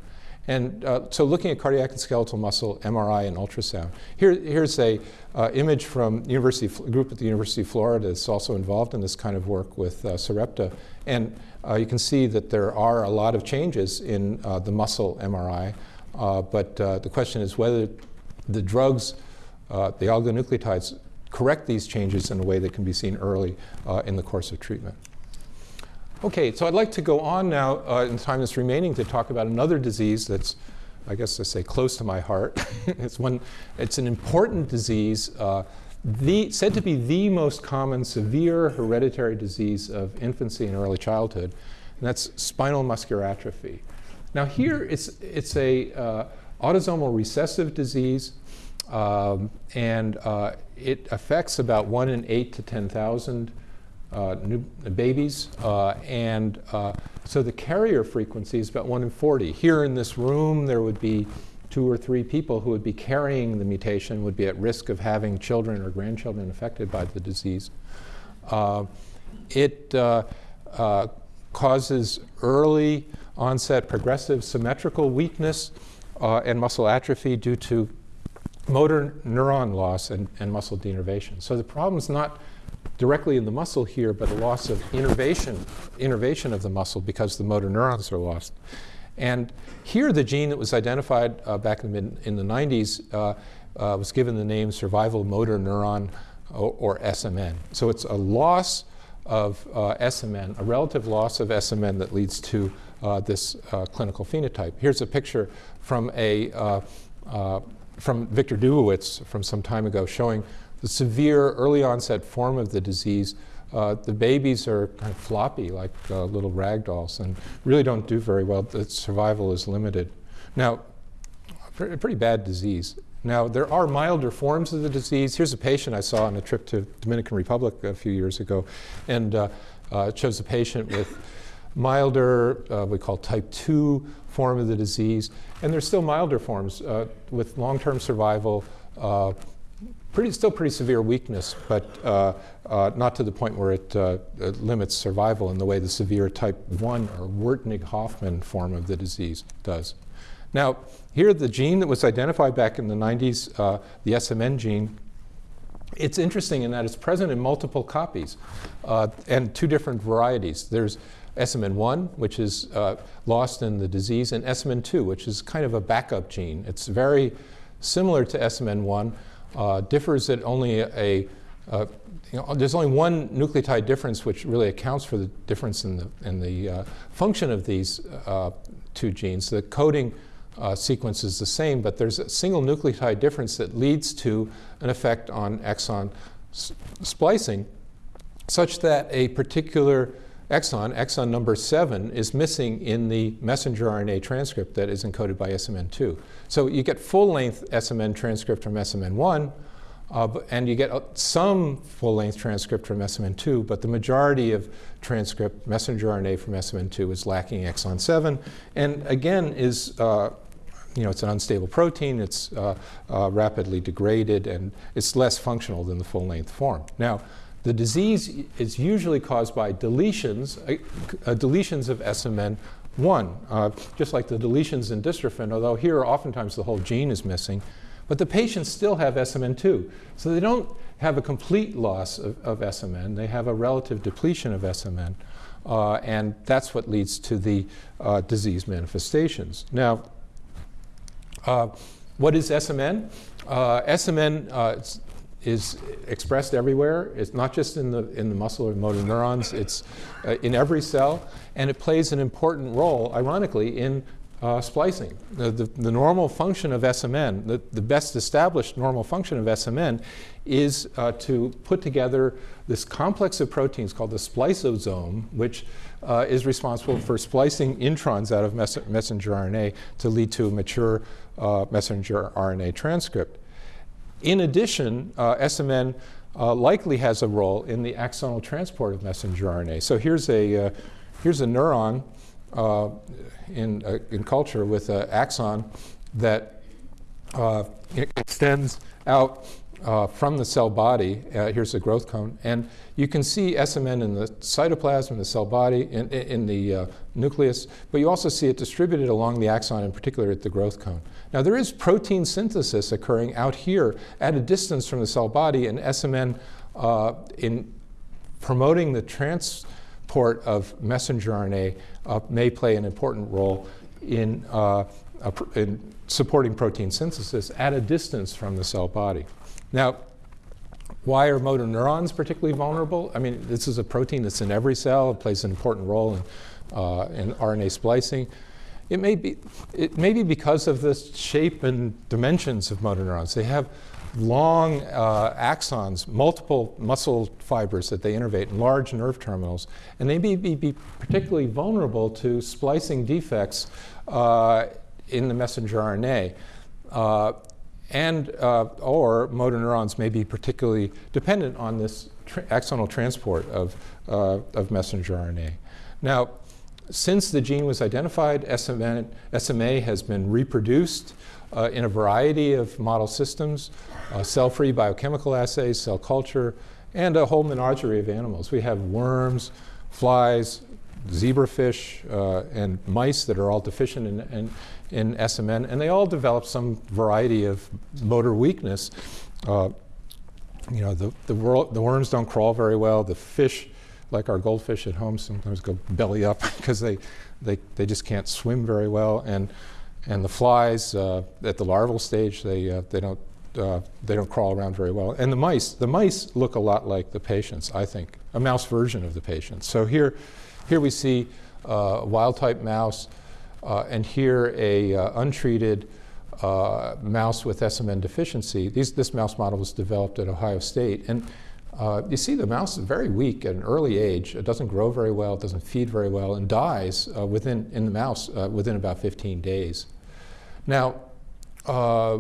And uh, so looking at cardiac and skeletal muscle, MRI and ultrasound. Here, here's a uh, image from University group at the University of Florida that's also involved in this kind of work with uh, Sarepta. And uh, you can see that there are a lot of changes in uh, the muscle MRI. Uh, but the question is whether the drugs, the oligonucleotides, correct these changes in a way that can be seen early in the course of treatment. Okay, so I'd like to go on now uh, in the time that's remaining to talk about another disease that's, I guess I say, close to my heart. it's one, it's an important disease, uh, the, said to be the most common severe hereditary disease of infancy and early childhood, and that's spinal muscular atrophy. Now here, it's, it's a uh, autosomal recessive disease, um, and uh, it affects about one in eight to 10,000 uh, new babies. Uh, and uh, so the carrier frequency is about 1 in 40. Here in this room, there would be two or three people who would be carrying the mutation, would be at risk of having children or grandchildren affected by the disease. Uh, it uh, causes early onset progressive symmetrical weakness and muscle atrophy due to motor neuron loss and, and muscle denervation. So the problem is not directly in the muscle here, but a loss of innervation, innervation of the muscle because the motor neurons are lost. And here, the gene that was identified uh, back in the, mid, in the 90s uh, uh, was given the name survival motor neuron or, or SMN. So it's a loss of uh, SMN, a relative loss of SMN that leads to uh, this uh, clinical phenotype. Here's a picture from a from Victor Dubowitz from some time ago showing the severe early onset form of the disease, uh, the babies are kind of floppy like uh, little rag dolls and really don't do very well. The survival is limited. Now, a pretty bad disease. Now, there are milder forms of the disease. Here's a patient I saw on a trip to Dominican Republic a few years ago, and uh, uh shows a patient with milder, uh, we call type 2 form of the disease, and there's still milder forms uh, with long-term survival, pretty, still pretty severe weakness, but uh, uh, not to the point where it, uh, it, limits survival in the way the severe type 1 or Wertnig-Hoffmann form of the disease does. Now, here the gene that was identified back in the 90s, uh, the SMN gene, it's interesting in that it's present in multiple copies uh, and two different varieties. There's SMN1, which is uh, lost in the disease, and SMN2, which is kind of a backup gene. It's very similar to SMN1, uh, differs that only a, uh, you know, there's only one nucleotide difference which really accounts for the difference in the, in the uh, function of these uh, two genes. The coding uh, sequence is the same, but there's a single nucleotide difference that leads to an effect on exon splicing such that a particular exon, exon number seven, is missing in the messenger RNA transcript that is encoded by SMN2. So you get full-length SMN transcript from SMN1, uh, and you get uh, some full-length transcript from SMN2, but the majority of transcript, messenger RNA from SMN2 is lacking exon 7, and again is, uh, you know, it's an unstable protein, it's uh, uh, rapidly degraded, and it's less functional than the full-length form. Now, the disease is usually caused by deletions, uh, uh deletions of SMN1, uh, just like the deletions in dystrophin, although here oftentimes the whole gene is missing. But the patients still have SMN2. So they don't have a complete loss of, of SMN, they have a relative depletion of SMN. Uh, and that's what leads to the uh, disease manifestations. Now, Uh, what is SMN? SMN is expressed everywhere. It's not just in the, in the muscle or motor neurons, it's uh, in every cell, and it plays an important role, ironically, in uh, splicing. The, the, the, normal function of SMN, the, the best established normal function of SMN, is uh, to put together this complex of proteins called the spliceosome, which uh, is responsible for splicing introns out of mes messenger RNA to lead to a mature uh, messenger RNA transcript. In addition, uh, SMN uh, likely has a role in the axonal transport of messenger RNA. So here's a, here's a neuron in, uh, in culture with an axon that uh, extends out uh, from the cell body. Uh, here's the growth cone. And you can see SMN in the cytoplasm, in the cell body, in, in the uh, nucleus, but you also see it distributed along the axon, in particular at the growth cone. Now, there is protein synthesis occurring out here at a distance from the cell body, and SMN uh, in promoting the transport of messenger RNA uh, may play an important role in, uh, in supporting protein synthesis at a distance from the cell body. Now, why are motor neurons particularly vulnerable? I mean, this is a protein that's in every cell. It plays an important role in, uh, in RNA splicing. It may, be, it may be because of the shape and dimensions of motor neurons. They have long uh, axons, multiple muscle fibers that they innervate, and large nerve terminals. And they may be, be particularly vulnerable to splicing defects uh, in the messenger RNA. And uh, or motor neurons may be particularly dependent on this tra axonal transport of, uh, of messenger RNA. Now, since the gene was identified, SMA, SMA has been reproduced uh, in a variety of model systems, uh, cell-free biochemical assays, cell culture, and a whole menagerie of animals. We have worms, flies, zebrafish, uh, and mice that are all deficient in, in, in, SMN, and they all develop some variety of motor weakness. Uh, you know, the, the, the worms don't crawl very well. The fish, like our goldfish at home, sometimes go belly up because they, they, they just can't swim very well. And and the flies uh, at the larval stage, they, uh, they, don't, uh, they don't crawl around very well. And the mice, the mice look a lot like the patients, I think, a mouse version of the patients. So here, here we see a wild type mouse, uh, and here a uh, untreated uh, mouse with SMN deficiency. These, this mouse model was developed at Ohio State. And uh, you see the mouse is very weak at an early age. It doesn't grow very well, it doesn't feed very well, and dies uh, within, in the mouse uh, within about 15 days. Now, uh,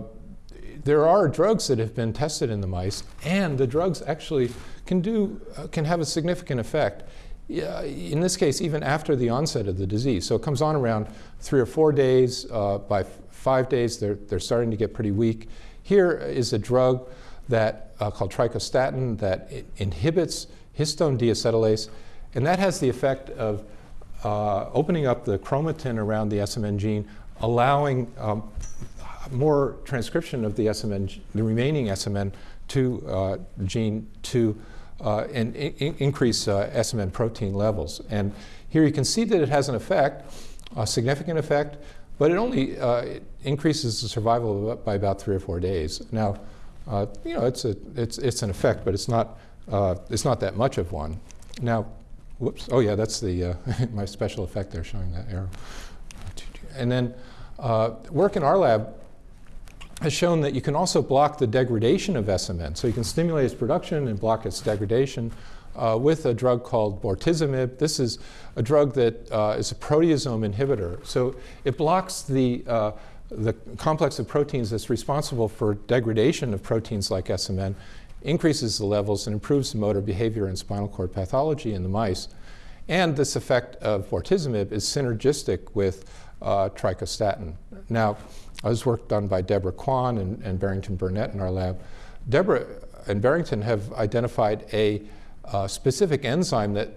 there are drugs that have been tested in the mice, and the drugs actually can, do, uh, can have a significant effect. In this case, even after the onset of the disease. So it comes on around three or four days. Uh, by five days, they're, they're starting to get pretty weak. Here is a drug that uh, called trichostatin that inhibits histone deacetylase, and that has the effect of uh, opening up the chromatin around the SMN gene, allowing um, more transcription of the SMN, the remaining SMN to uh, gene to uh, and increase uh, SMN protein levels. And here you can see that it has an effect, a significant effect, but it only uh, it increases the survival by about three or four days. Now, uh, you know, it's, a, it's, it's an effect, but it's not, uh, it's not that much of one. Now, whoops, oh yeah, that's the, uh, my special effect there showing that arrow. And then work in our lab has shown that you can also block the degradation of SMN. So you can stimulate its production and block its degradation uh, with a drug called bortezomib. This is a drug that uh, is a proteasome inhibitor. So it blocks the uh, the complex of proteins that's responsible for degradation of proteins like SMN increases the levels and improves the motor behavior and spinal cord pathology in the mice. And this effect of bortezomib is synergistic with uh, trichostatin. Now, this work done by Deborah Kwan and, and, Barrington Burnett in our lab. Deborah and Barrington have identified a uh, specific enzyme that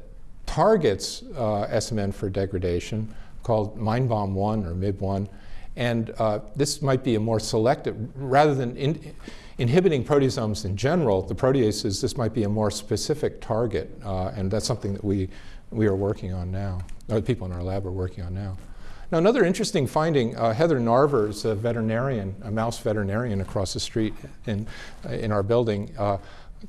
targets uh, SMN for degradation called MindBOM1 or MIB1 and uh, this might be a more selective, rather than in, inhibiting proteasomes in general, the proteases, this might be a more specific target. Uh, and that's something that we, we are working on now, or people in our lab are working on now. Now, another interesting finding, uh, Heather Narver is a veterinarian, a mouse veterinarian across the street in, in our building, uh,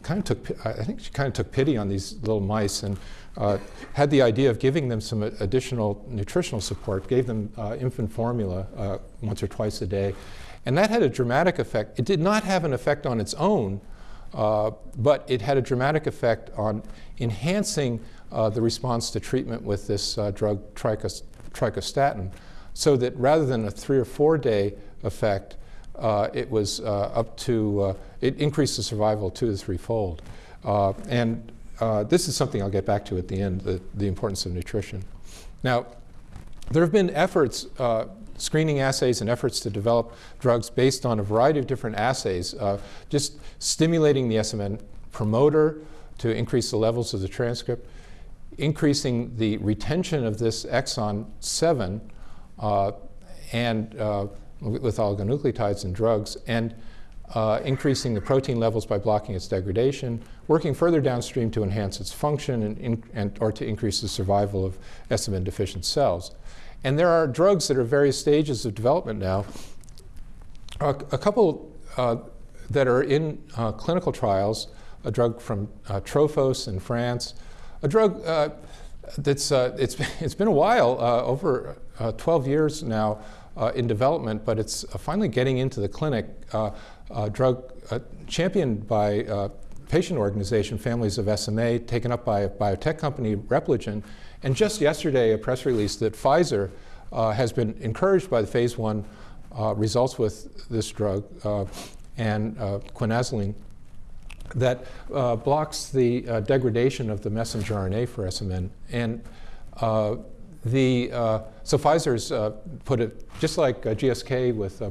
kind of took, I think she kind of took pity on these little mice and uh, had the idea of giving them some additional nutritional support, gave them uh, infant formula uh, once or twice a day. And that had a dramatic effect. It did not have an effect on its own, uh, but it had a dramatic effect on enhancing uh, the response to treatment with this uh, drug tricos- trichostatin, so that rather than a three or four day effect, uh, it was uh, up to, uh, it increased the survival two to threefold. Uh, and uh, this is something I'll get back to at the end, the, the importance of nutrition. Now, there have been efforts, uh, screening assays and efforts to develop drugs based on a variety of different assays, just stimulating the SMN promoter to increase the levels of the transcript, increasing the retention of this exon 7 uh, and uh, with oligonucleotides and drugs, and uh, increasing the protein levels by blocking its degradation, working further downstream to enhance its function and, and or to increase the survival of SMN deficient cells. And there are drugs that are various stages of development now. A, a couple uh, that are in uh, clinical trials, a drug from uh, Trophos in France, a drug uh, that's uh, it's, it's been a while, uh, over uh, 12 years now uh, in development, but it's uh, finally getting into the clinic. A drug championed by patient organization, Families of SMA, taken up by a biotech company, Repligen, and just yesterday a press release that Pfizer has been encouraged by the phase one results with this drug and quinazoline that uh, blocks the uh, degradation of the messenger RNA for SMN. And uh, the, uh, so Pfizer's uh, put it, just like uh, GSK with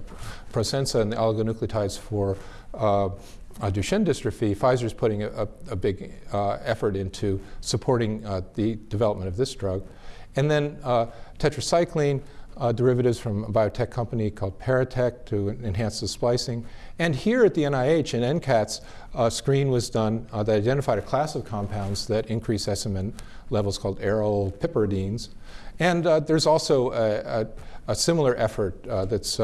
Prosensa and the oligonucleotides for Duchenne dystrophy, Pfizer's putting a, a, big effort into supporting the development of this drug. And then tetracycline, uh, derivatives from a biotech company called Paratech to enhance the splicing. And here at the NIH in NCATS, a screen was done uh, that identified a class of compounds that increase SMN levels called aryl piperidines. And uh, there's also a, a, a similar effort uh, that's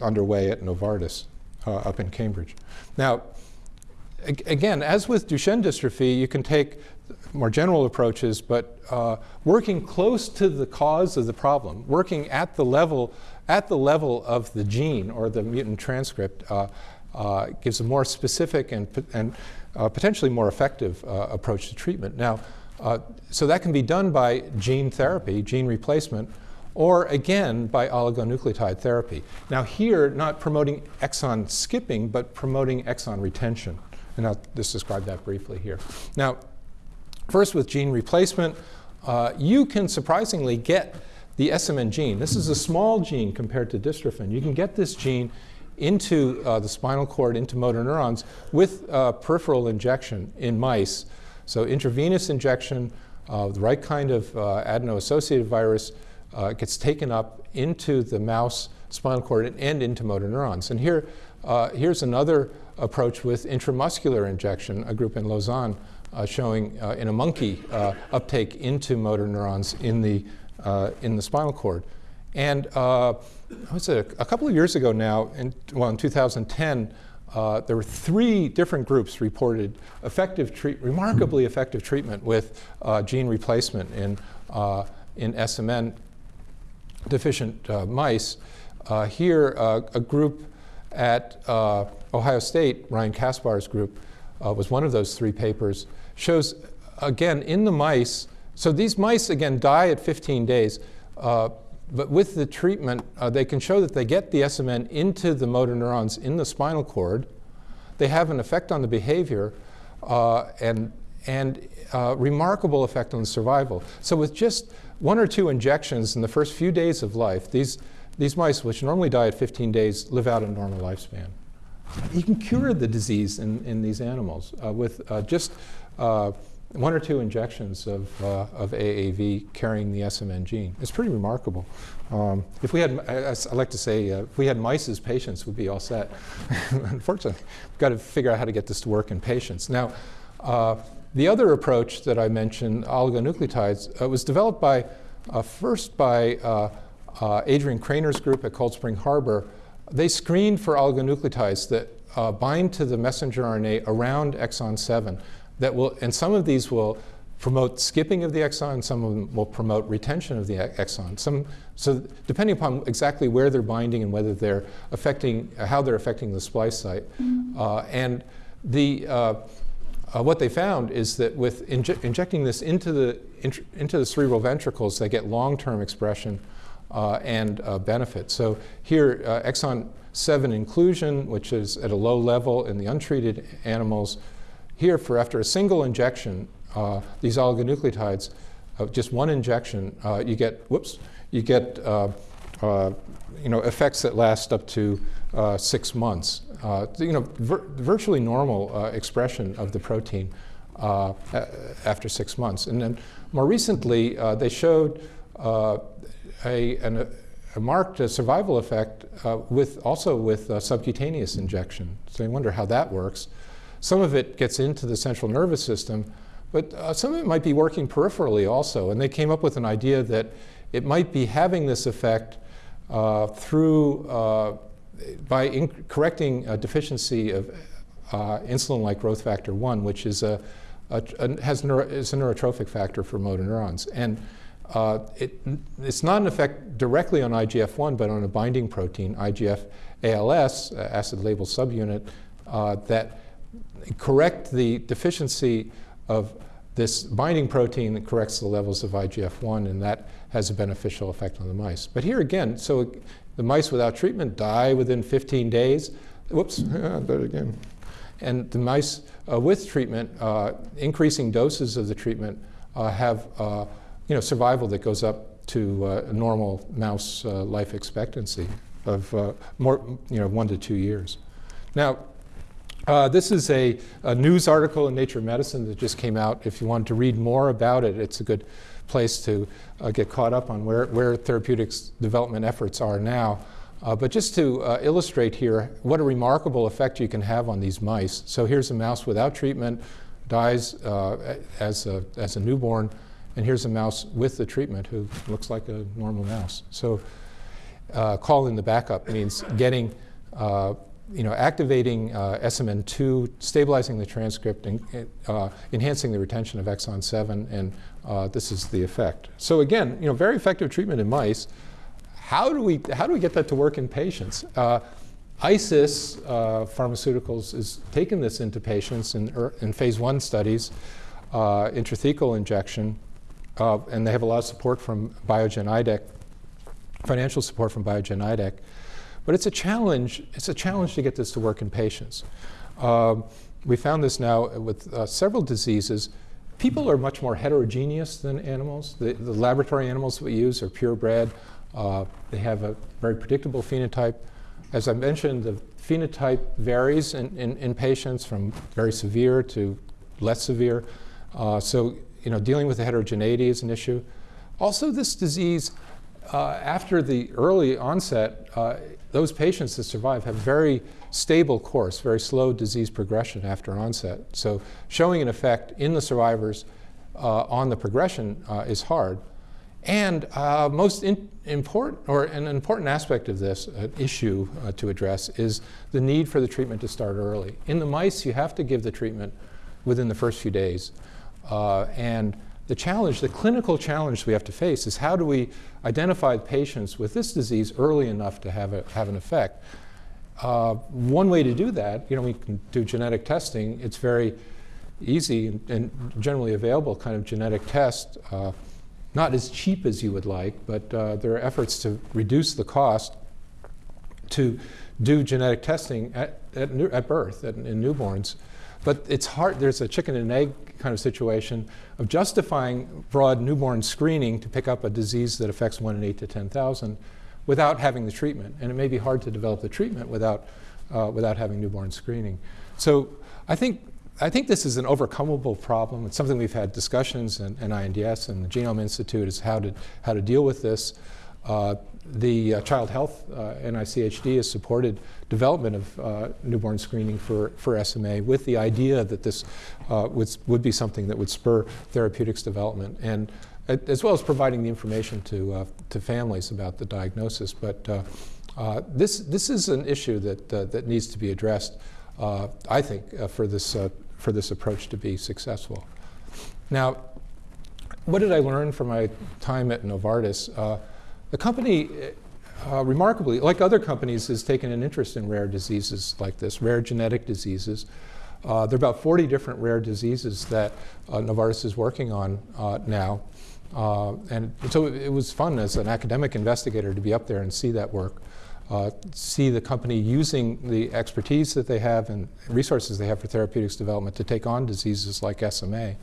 underway at Novartis up in Cambridge. Now, again, as with Duchenne dystrophy, you can take more general approaches, but uh, working close to the cause of the problem, working at the level at the level of the gene or the mutant transcript, uh, uh, gives a more specific and, and uh, potentially more effective uh, approach to treatment. Now, uh, so that can be done by gene therapy, gene replacement, or again by oligonucleotide therapy. Now, here, not promoting exon skipping, but promoting exon retention. And I'll just describe that briefly here. Now, first with gene replacement, uh, you can surprisingly get the SMN gene. This is a small gene compared to dystrophin. You can get this gene into uh, the spinal cord, into motor neurons, with uh, peripheral injection in mice. So intravenous injection of the right kind of uh, adeno-associated virus uh, gets taken up into the mouse spinal cord and into motor neurons. And here, uh, here's another approach with intramuscular injection, a group in Lausanne uh, showing uh, in a monkey uh, uptake into motor neurons in the, uh, in the spinal cord. And uh, was it a, couple of years ago now, in, well, in 2010, uh, there were three different groups reported effective treat, remarkably effective treatment with gene replacement in, in SMN deficient mice. Here, a group at Ohio State, Ryan Kaspar's group, uh, was one of those three papers, shows again in the mice. So these mice again die at 15 days, uh, but with the treatment, uh, they can show that they get the SMN into the motor neurons in the spinal cord. They have an effect on the behavior uh, and, and uh, remarkable effect on survival. So with just one or two injections in the first few days of life, these, these mice, which normally die at 15 days, live out a normal lifespan. You can cure the disease in, in these animals uh, with uh, just uh, one or two injections of, uh, of AAV carrying the SMN gene. It's pretty remarkable. Um, if we had, I, I like to say, uh, if we had mice as patients, we'd be all set. Unfortunately, we've got to figure out how to get this to work in patients. Now, uh, the other approach that I mentioned, oligonucleotides, uh, was developed by, uh, first by uh, Adrian Krainer's group at Cold Spring Harbor, they screened for oligonucleotides that bind to the messenger RNA around exon 7 that will, and some of these will promote skipping of the exon, some of them will promote retention of the exon. Some, so depending upon exactly where they're binding and whether they're affecting, uh, how they're affecting the splice site. Mm -hmm. and the, uh, uh, what they found is that with inje injecting this into the, into the cerebral ventricles, they get long-term expression uh, and uh, benefit. So here, uh, exon 7 inclusion, which is at a low level in the untreated animals, here for after a single injection, uh, these oligonucleotides, uh, just one injection, uh, you get, whoops, you get uh, uh, you know, effects that last up to uh, six months. you know, vir virtually normal expression of the protein after six months. And then more recently, they showed a, an, a marked survival effect with also with subcutaneous injection. So you wonder how that works. Some of it gets into the central nervous system, but uh, some of it might be working peripherally also. And they came up with an idea that it might be having this effect uh, through, uh, by correcting a deficiency of uh, insulin-like growth factor 1, which is a, a, a has neuro is a neurotrophic factor for motor neurons. And uh, it, it's not an effect directly on IGF-1, but on a binding protein, IGF-ALS, uh, acid-labeled subunit, that correct the deficiency of this binding protein that corrects the levels of IGF-1, and that has a beneficial effect on the mice. But here again, so the mice without treatment die within 15 days. Whoops, yeah, there again. And the mice uh, with treatment, uh, increasing doses of the treatment uh, have uh, you know, survival that goes up to uh, a normal mouse uh, life expectancy of more, you know, one to two years. Now, uh, this is a, a, news article in Nature Medicine that just came out. If you want to read more about it, it's a good place to uh, get caught up on where, where therapeutics development efforts are now. Uh, but just to uh, illustrate here what a remarkable effect you can have on these mice. So here's a mouse without treatment, dies uh, as, a, as a newborn, and here's a mouse with the treatment who looks like a normal mouse. So uh, calling the backup means getting you know, activating uh, SMN2, stabilizing the transcript, and uh, enhancing the retention of exon 7, and uh, this is the effect. So again, you know, very effective treatment in mice. How do we, how do we get that to work in patients? Uh, ISIS uh, Pharmaceuticals is taking this into patients in, er, in phase one studies, uh, intrathecal injection, and they have a lot of support from Biogen IDEC, financial support from Biogen IDEC. But it's a challenge. It's a challenge to get this to work in patients. Um, we found this now with uh, several diseases. People are much more heterogeneous than animals. The, the laboratory animals that we use are purebred. Uh, they have a very predictable phenotype. As I mentioned, the phenotype varies in, in, in patients from very severe to less severe. Uh, so, you know, dealing with the heterogeneity is an issue. Also, this disease, uh, after the early onset, uh, those patients that survive have very stable course, very slow disease progression after onset. So showing an effect in the survivors uh, on the progression uh, is hard. And uh, most important, or an important aspect of this uh, issue uh, to address is the need for the treatment to start early. In the mice, you have to give the treatment within the first few days. Uh, and the challenge, the clinical challenge we have to face is how do we identify patients with this disease early enough to have, a, have an effect. Uh, one way to do that, you know, we can do genetic testing. It's very easy and, and generally available kind of genetic test. Uh, not as cheap as you would like, but uh, there are efforts to reduce the cost to do genetic testing at, at, at birth, at, in newborns. But it's hard, there's a chicken and egg kind of situation of justifying broad newborn screening to pick up a disease that affects 1 in 8 to 10,000 without having the treatment. And it may be hard to develop the treatment without, uh, without having newborn screening. So I think, I think this is an overcomable problem. It's something we've had discussions in, in INDS and the Genome Institute is how to, how to deal with this. Uh, the uh, Child Health uh, NICHD has supported development of uh, newborn screening for, for SMA with the idea that this uh, would, would be something that would spur therapeutics development. And as well as providing the information to, uh, to families about the diagnosis. But uh, uh, this, this is an issue that, uh, that needs to be addressed, uh, I think, uh, for, this, uh, for this approach to be successful. Now, what did I learn from my time at Novartis? Uh, the company, uh, remarkably, like other companies, has taken an interest in rare diseases like this, rare genetic diseases. Uh, there are about 40 different rare diseases that uh, Novartis is working on uh, now. Uh, and so it, it was fun as an academic investigator to be up there and see that work. Uh, see the company using the expertise that they have and resources they have for therapeutics development to take on diseases like SMA.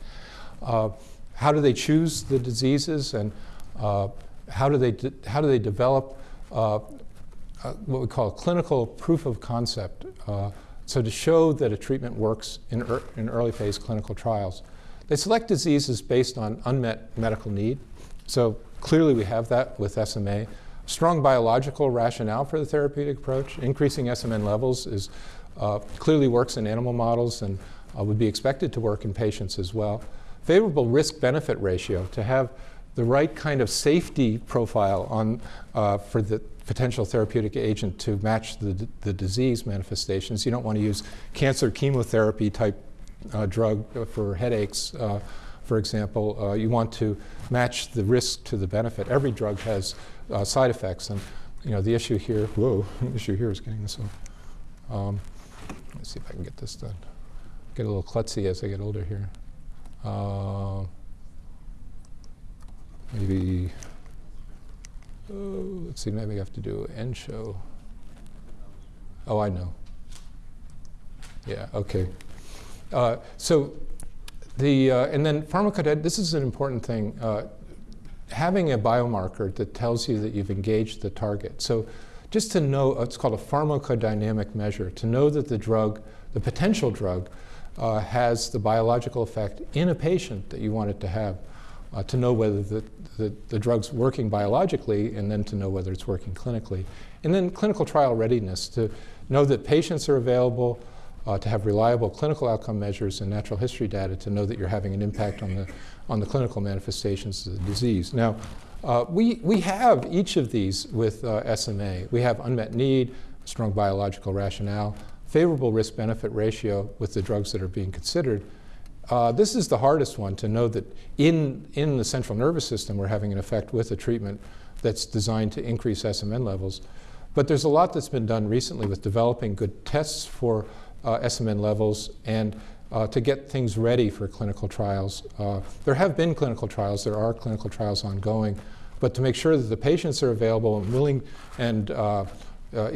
Uh, how do they choose the diseases and uh, how do they how do they develop uh, uh, what we call clinical proof of concept? Uh, so to show that a treatment works in, er- in early phase clinical trials, they select diseases based on unmet medical need. So clearly we have that with SMA. Strong biological rationale for the therapeutic approach. Increasing SMN levels is uh, clearly works in animal models and uh, would be expected to work in patients as well. Favorable risk-benefit ratio to have the right kind of safety profile on uh, for the potential therapeutic agent to match the, the disease manifestations. You don't want to use cancer chemotherapy type uh, drug for headaches, uh, for example. Uh, you want to match the risk to the benefit. Every drug has uh, side effects, and you know the issue here. Whoa, the issue here is getting this off. Um, let's see if I can get this done. Get a little klutzy as I get older here. Uh, maybe. Oh, let's see. Maybe I have to do end show. Oh, I know. Yeah. Okay. Uh, so the uh, and then pharmacodynamic. This is an important thing. Uh, having a biomarker that tells you that you've engaged the target. So just to know, it's called a pharmacodynamic measure, to know that the drug, the potential drug, uh, has the biological effect in a patient that you want it to have, uh, to know whether the, the, the, drug's working biologically and then to know whether it's working clinically. And then clinical trial readiness, to know that patients are available, uh, to have reliable clinical outcome measures and natural history data to know that you're having an impact on the, on the clinical manifestations of the disease. Now, uh, we, we have each of these with uh, SMA. We have unmet need, strong biological rationale, favorable risk benefit ratio with the drugs that are being considered. Uh, this is the hardest one to know that in, in the central nervous system we're having an effect with a treatment that's designed to increase SMN levels. But there's a lot that's been done recently with developing good tests for uh, SMN levels and uh, to get things ready for clinical trials. Uh, there have been clinical trials, there are clinical trials ongoing, but to make sure that the patients are available and willing and uh, uh,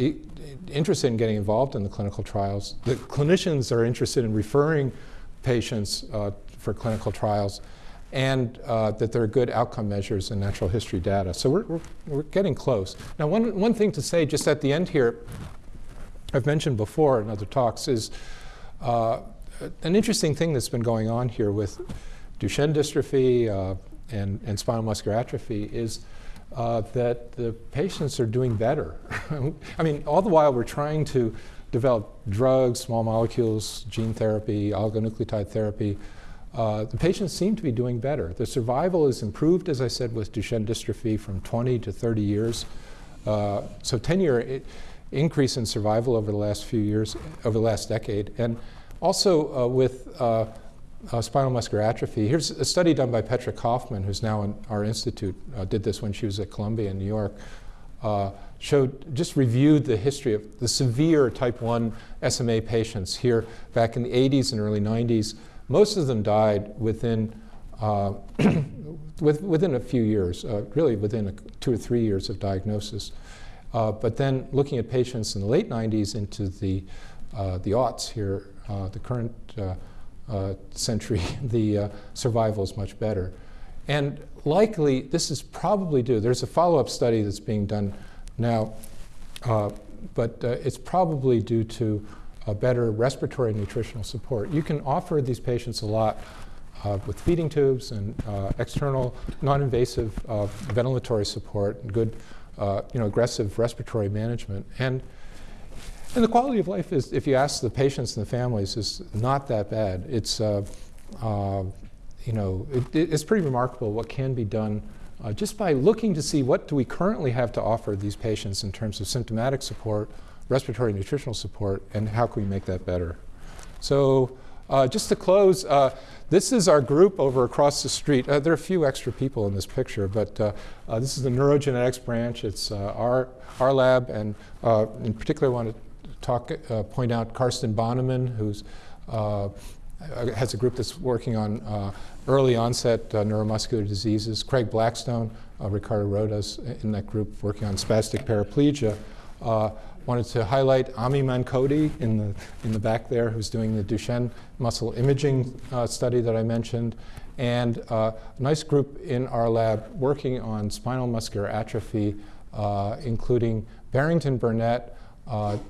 interested in getting involved in the clinical trials, the clinicians are interested in referring patients uh, for clinical trials, and uh, that there are good outcome measures and natural history data. So we're, we're, we're getting close. Now, one, one thing to say just at the end here, I've mentioned before in other talks, is uh, an interesting thing that's been going on here with Duchenne dystrophy uh, and, and, spinal muscular atrophy is uh, that the patients are doing better. I mean, all the while we're trying to develop drugs, small molecules, gene therapy, oligonucleotide therapy. Uh, the patients seem to be doing better. The survival is improved, as I said, with Duchenne dystrophy from 20 to 30 years. Uh, so 10 year increase in survival over the last few years, over the last decade. And also uh, with uh, uh, spinal muscular atrophy, here's a study done by Petra Kaufman, who's now in our institute, uh, did this when she was at Columbia in New York, showed, just reviewed the history of the severe type 1 SMA patients here back in the 80s and early 90s. Most of them died within, uh, with, within a few years, really within a, two or three years of diagnosis. but then looking at patients in the late 90s into the, the aughts here, uh, the current uh, uh, century, the survival is much better. And likely, this is probably due. There's a follow-up study that's being done now, but it's probably due to a better respiratory nutritional support. You can offer these patients a lot uh, with feeding tubes and uh, external non-invasive uh, ventilatory support and good, you know, aggressive respiratory management. And and the quality of life is, if you ask the patients and the families, is not that bad. It's, uh, uh, you know, it- it's pretty remarkable what can be done uh, just by looking to see what do we currently have to offer these patients in terms of symptomatic support, respiratory nutritional support, and how can we make that better. So uh, just to close, uh, this is our group over across the street. Uh, there are a few extra people in this picture, but uh, uh, this is the neurogenetics branch. It's uh, our, our lab, and in particular, I want to talk, point out Karsten Bonneman, who's uh, has a group that's working on early onset uh, neuromuscular diseases. Craig Blackstone, uh, Ricardo Rodas in that group working on spastic paraplegia. Uh, wanted to highlight Ami Mankodi in the, in the back there, who's doing the Duchenne muscle imaging uh, study that I mentioned, and uh, a nice group in our lab working on spinal muscular atrophy, uh, including Barrington Burnett,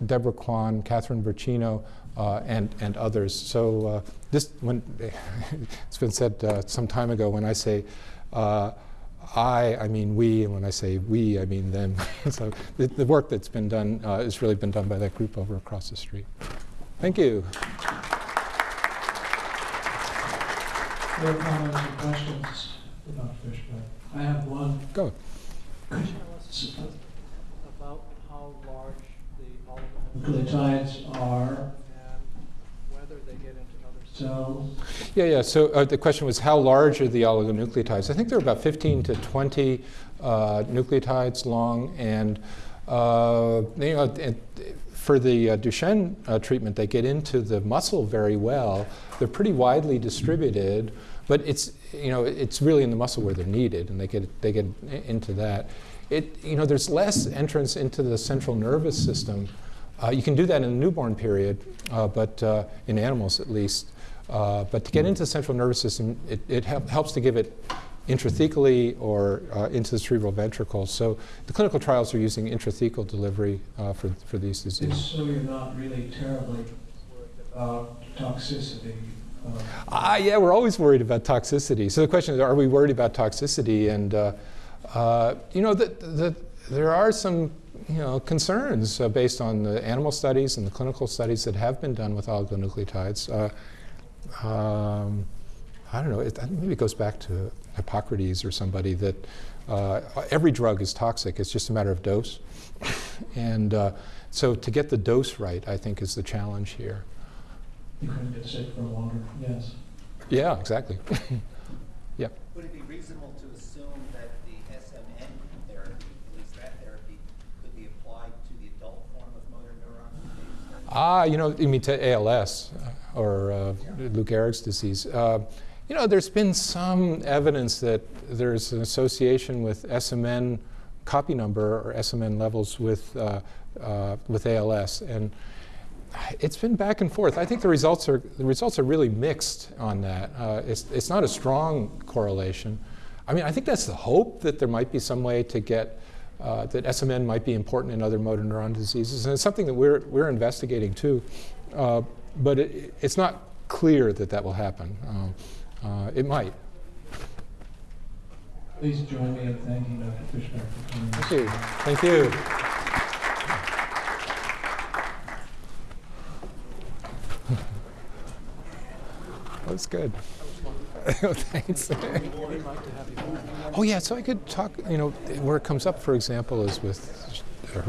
Deborah Kwan, Catherine Bercino, and, and others. So uh, this, when, it's been said uh, some time ago, when I say uh, I, I mean we, and when I say we, I mean them. so the, the work that's been done uh, has really been done by that group over across the street. Thank you. Other comments or questions for Dr. Fishbeck? I have one. Go. Tell us about how large the Nucleotides are and whether they get cells. Yeah, yeah. So uh, the question was how large are the oligonucleotides? I think they're about 15 to 20 uh, nucleotides long, and uh, you know, for the uh, Duchenne uh, treatment, they get into the muscle very well. They're pretty widely distributed, but it's you know it's really in the muscle where they're needed, and they get they get into that. It you know there's less entrance into the central nervous system. Uh, you can do that in the newborn period, uh, but uh, in animals at least. Uh, but to get into the central nervous system, it, it hel- helps to give it intrathecally or uh, into the cerebral ventricle. So the clinical trials are using intrathecal delivery uh, for, for these diseases. so you're not really terribly worried about toxicity. uh, Ah, yeah, we're always worried about toxicity. So the question is, are we worried about toxicity? And uh, uh, you know, the, the, there are some you know concerns uh, based on the animal studies and the clinical studies that have been done with oligonucleotides. Uh, um, I don't know. It, maybe it goes back to Hippocrates or somebody that uh, every drug is toxic. It's just a matter of dose. and uh, so to get the dose right, I think, is the challenge here. You couldn't get sick for longer, yes. Yeah, exactly. Would it be reasonable to assume that the SMN therapy, at least that therapy, could be applied to the adult form of motor neuron disease? Ah, you know, you mean to ALS uh, or uh, Lou Gehrig's disease. Uh, you know, there's been some evidence that there's an association with SMN copy number or SMN levels with, uh, uh, with ALS. And it's been back and forth. I think the results are, the results are really mixed on that. Uh, it's, it's not a strong correlation. I mean, I think that's the hope that there might be some way to get uh, that SMN might be important in other motor neuron diseases, and it's something that we're, we're investigating too. Uh, but it, it's not clear that that will happen. Um, uh, it might. Please join me in thanking Dr. Fischbeck for coming. Thank you. Thank you. That's good. Thanks. oh yeah, so I could talk. You know, where it comes up, for example, is with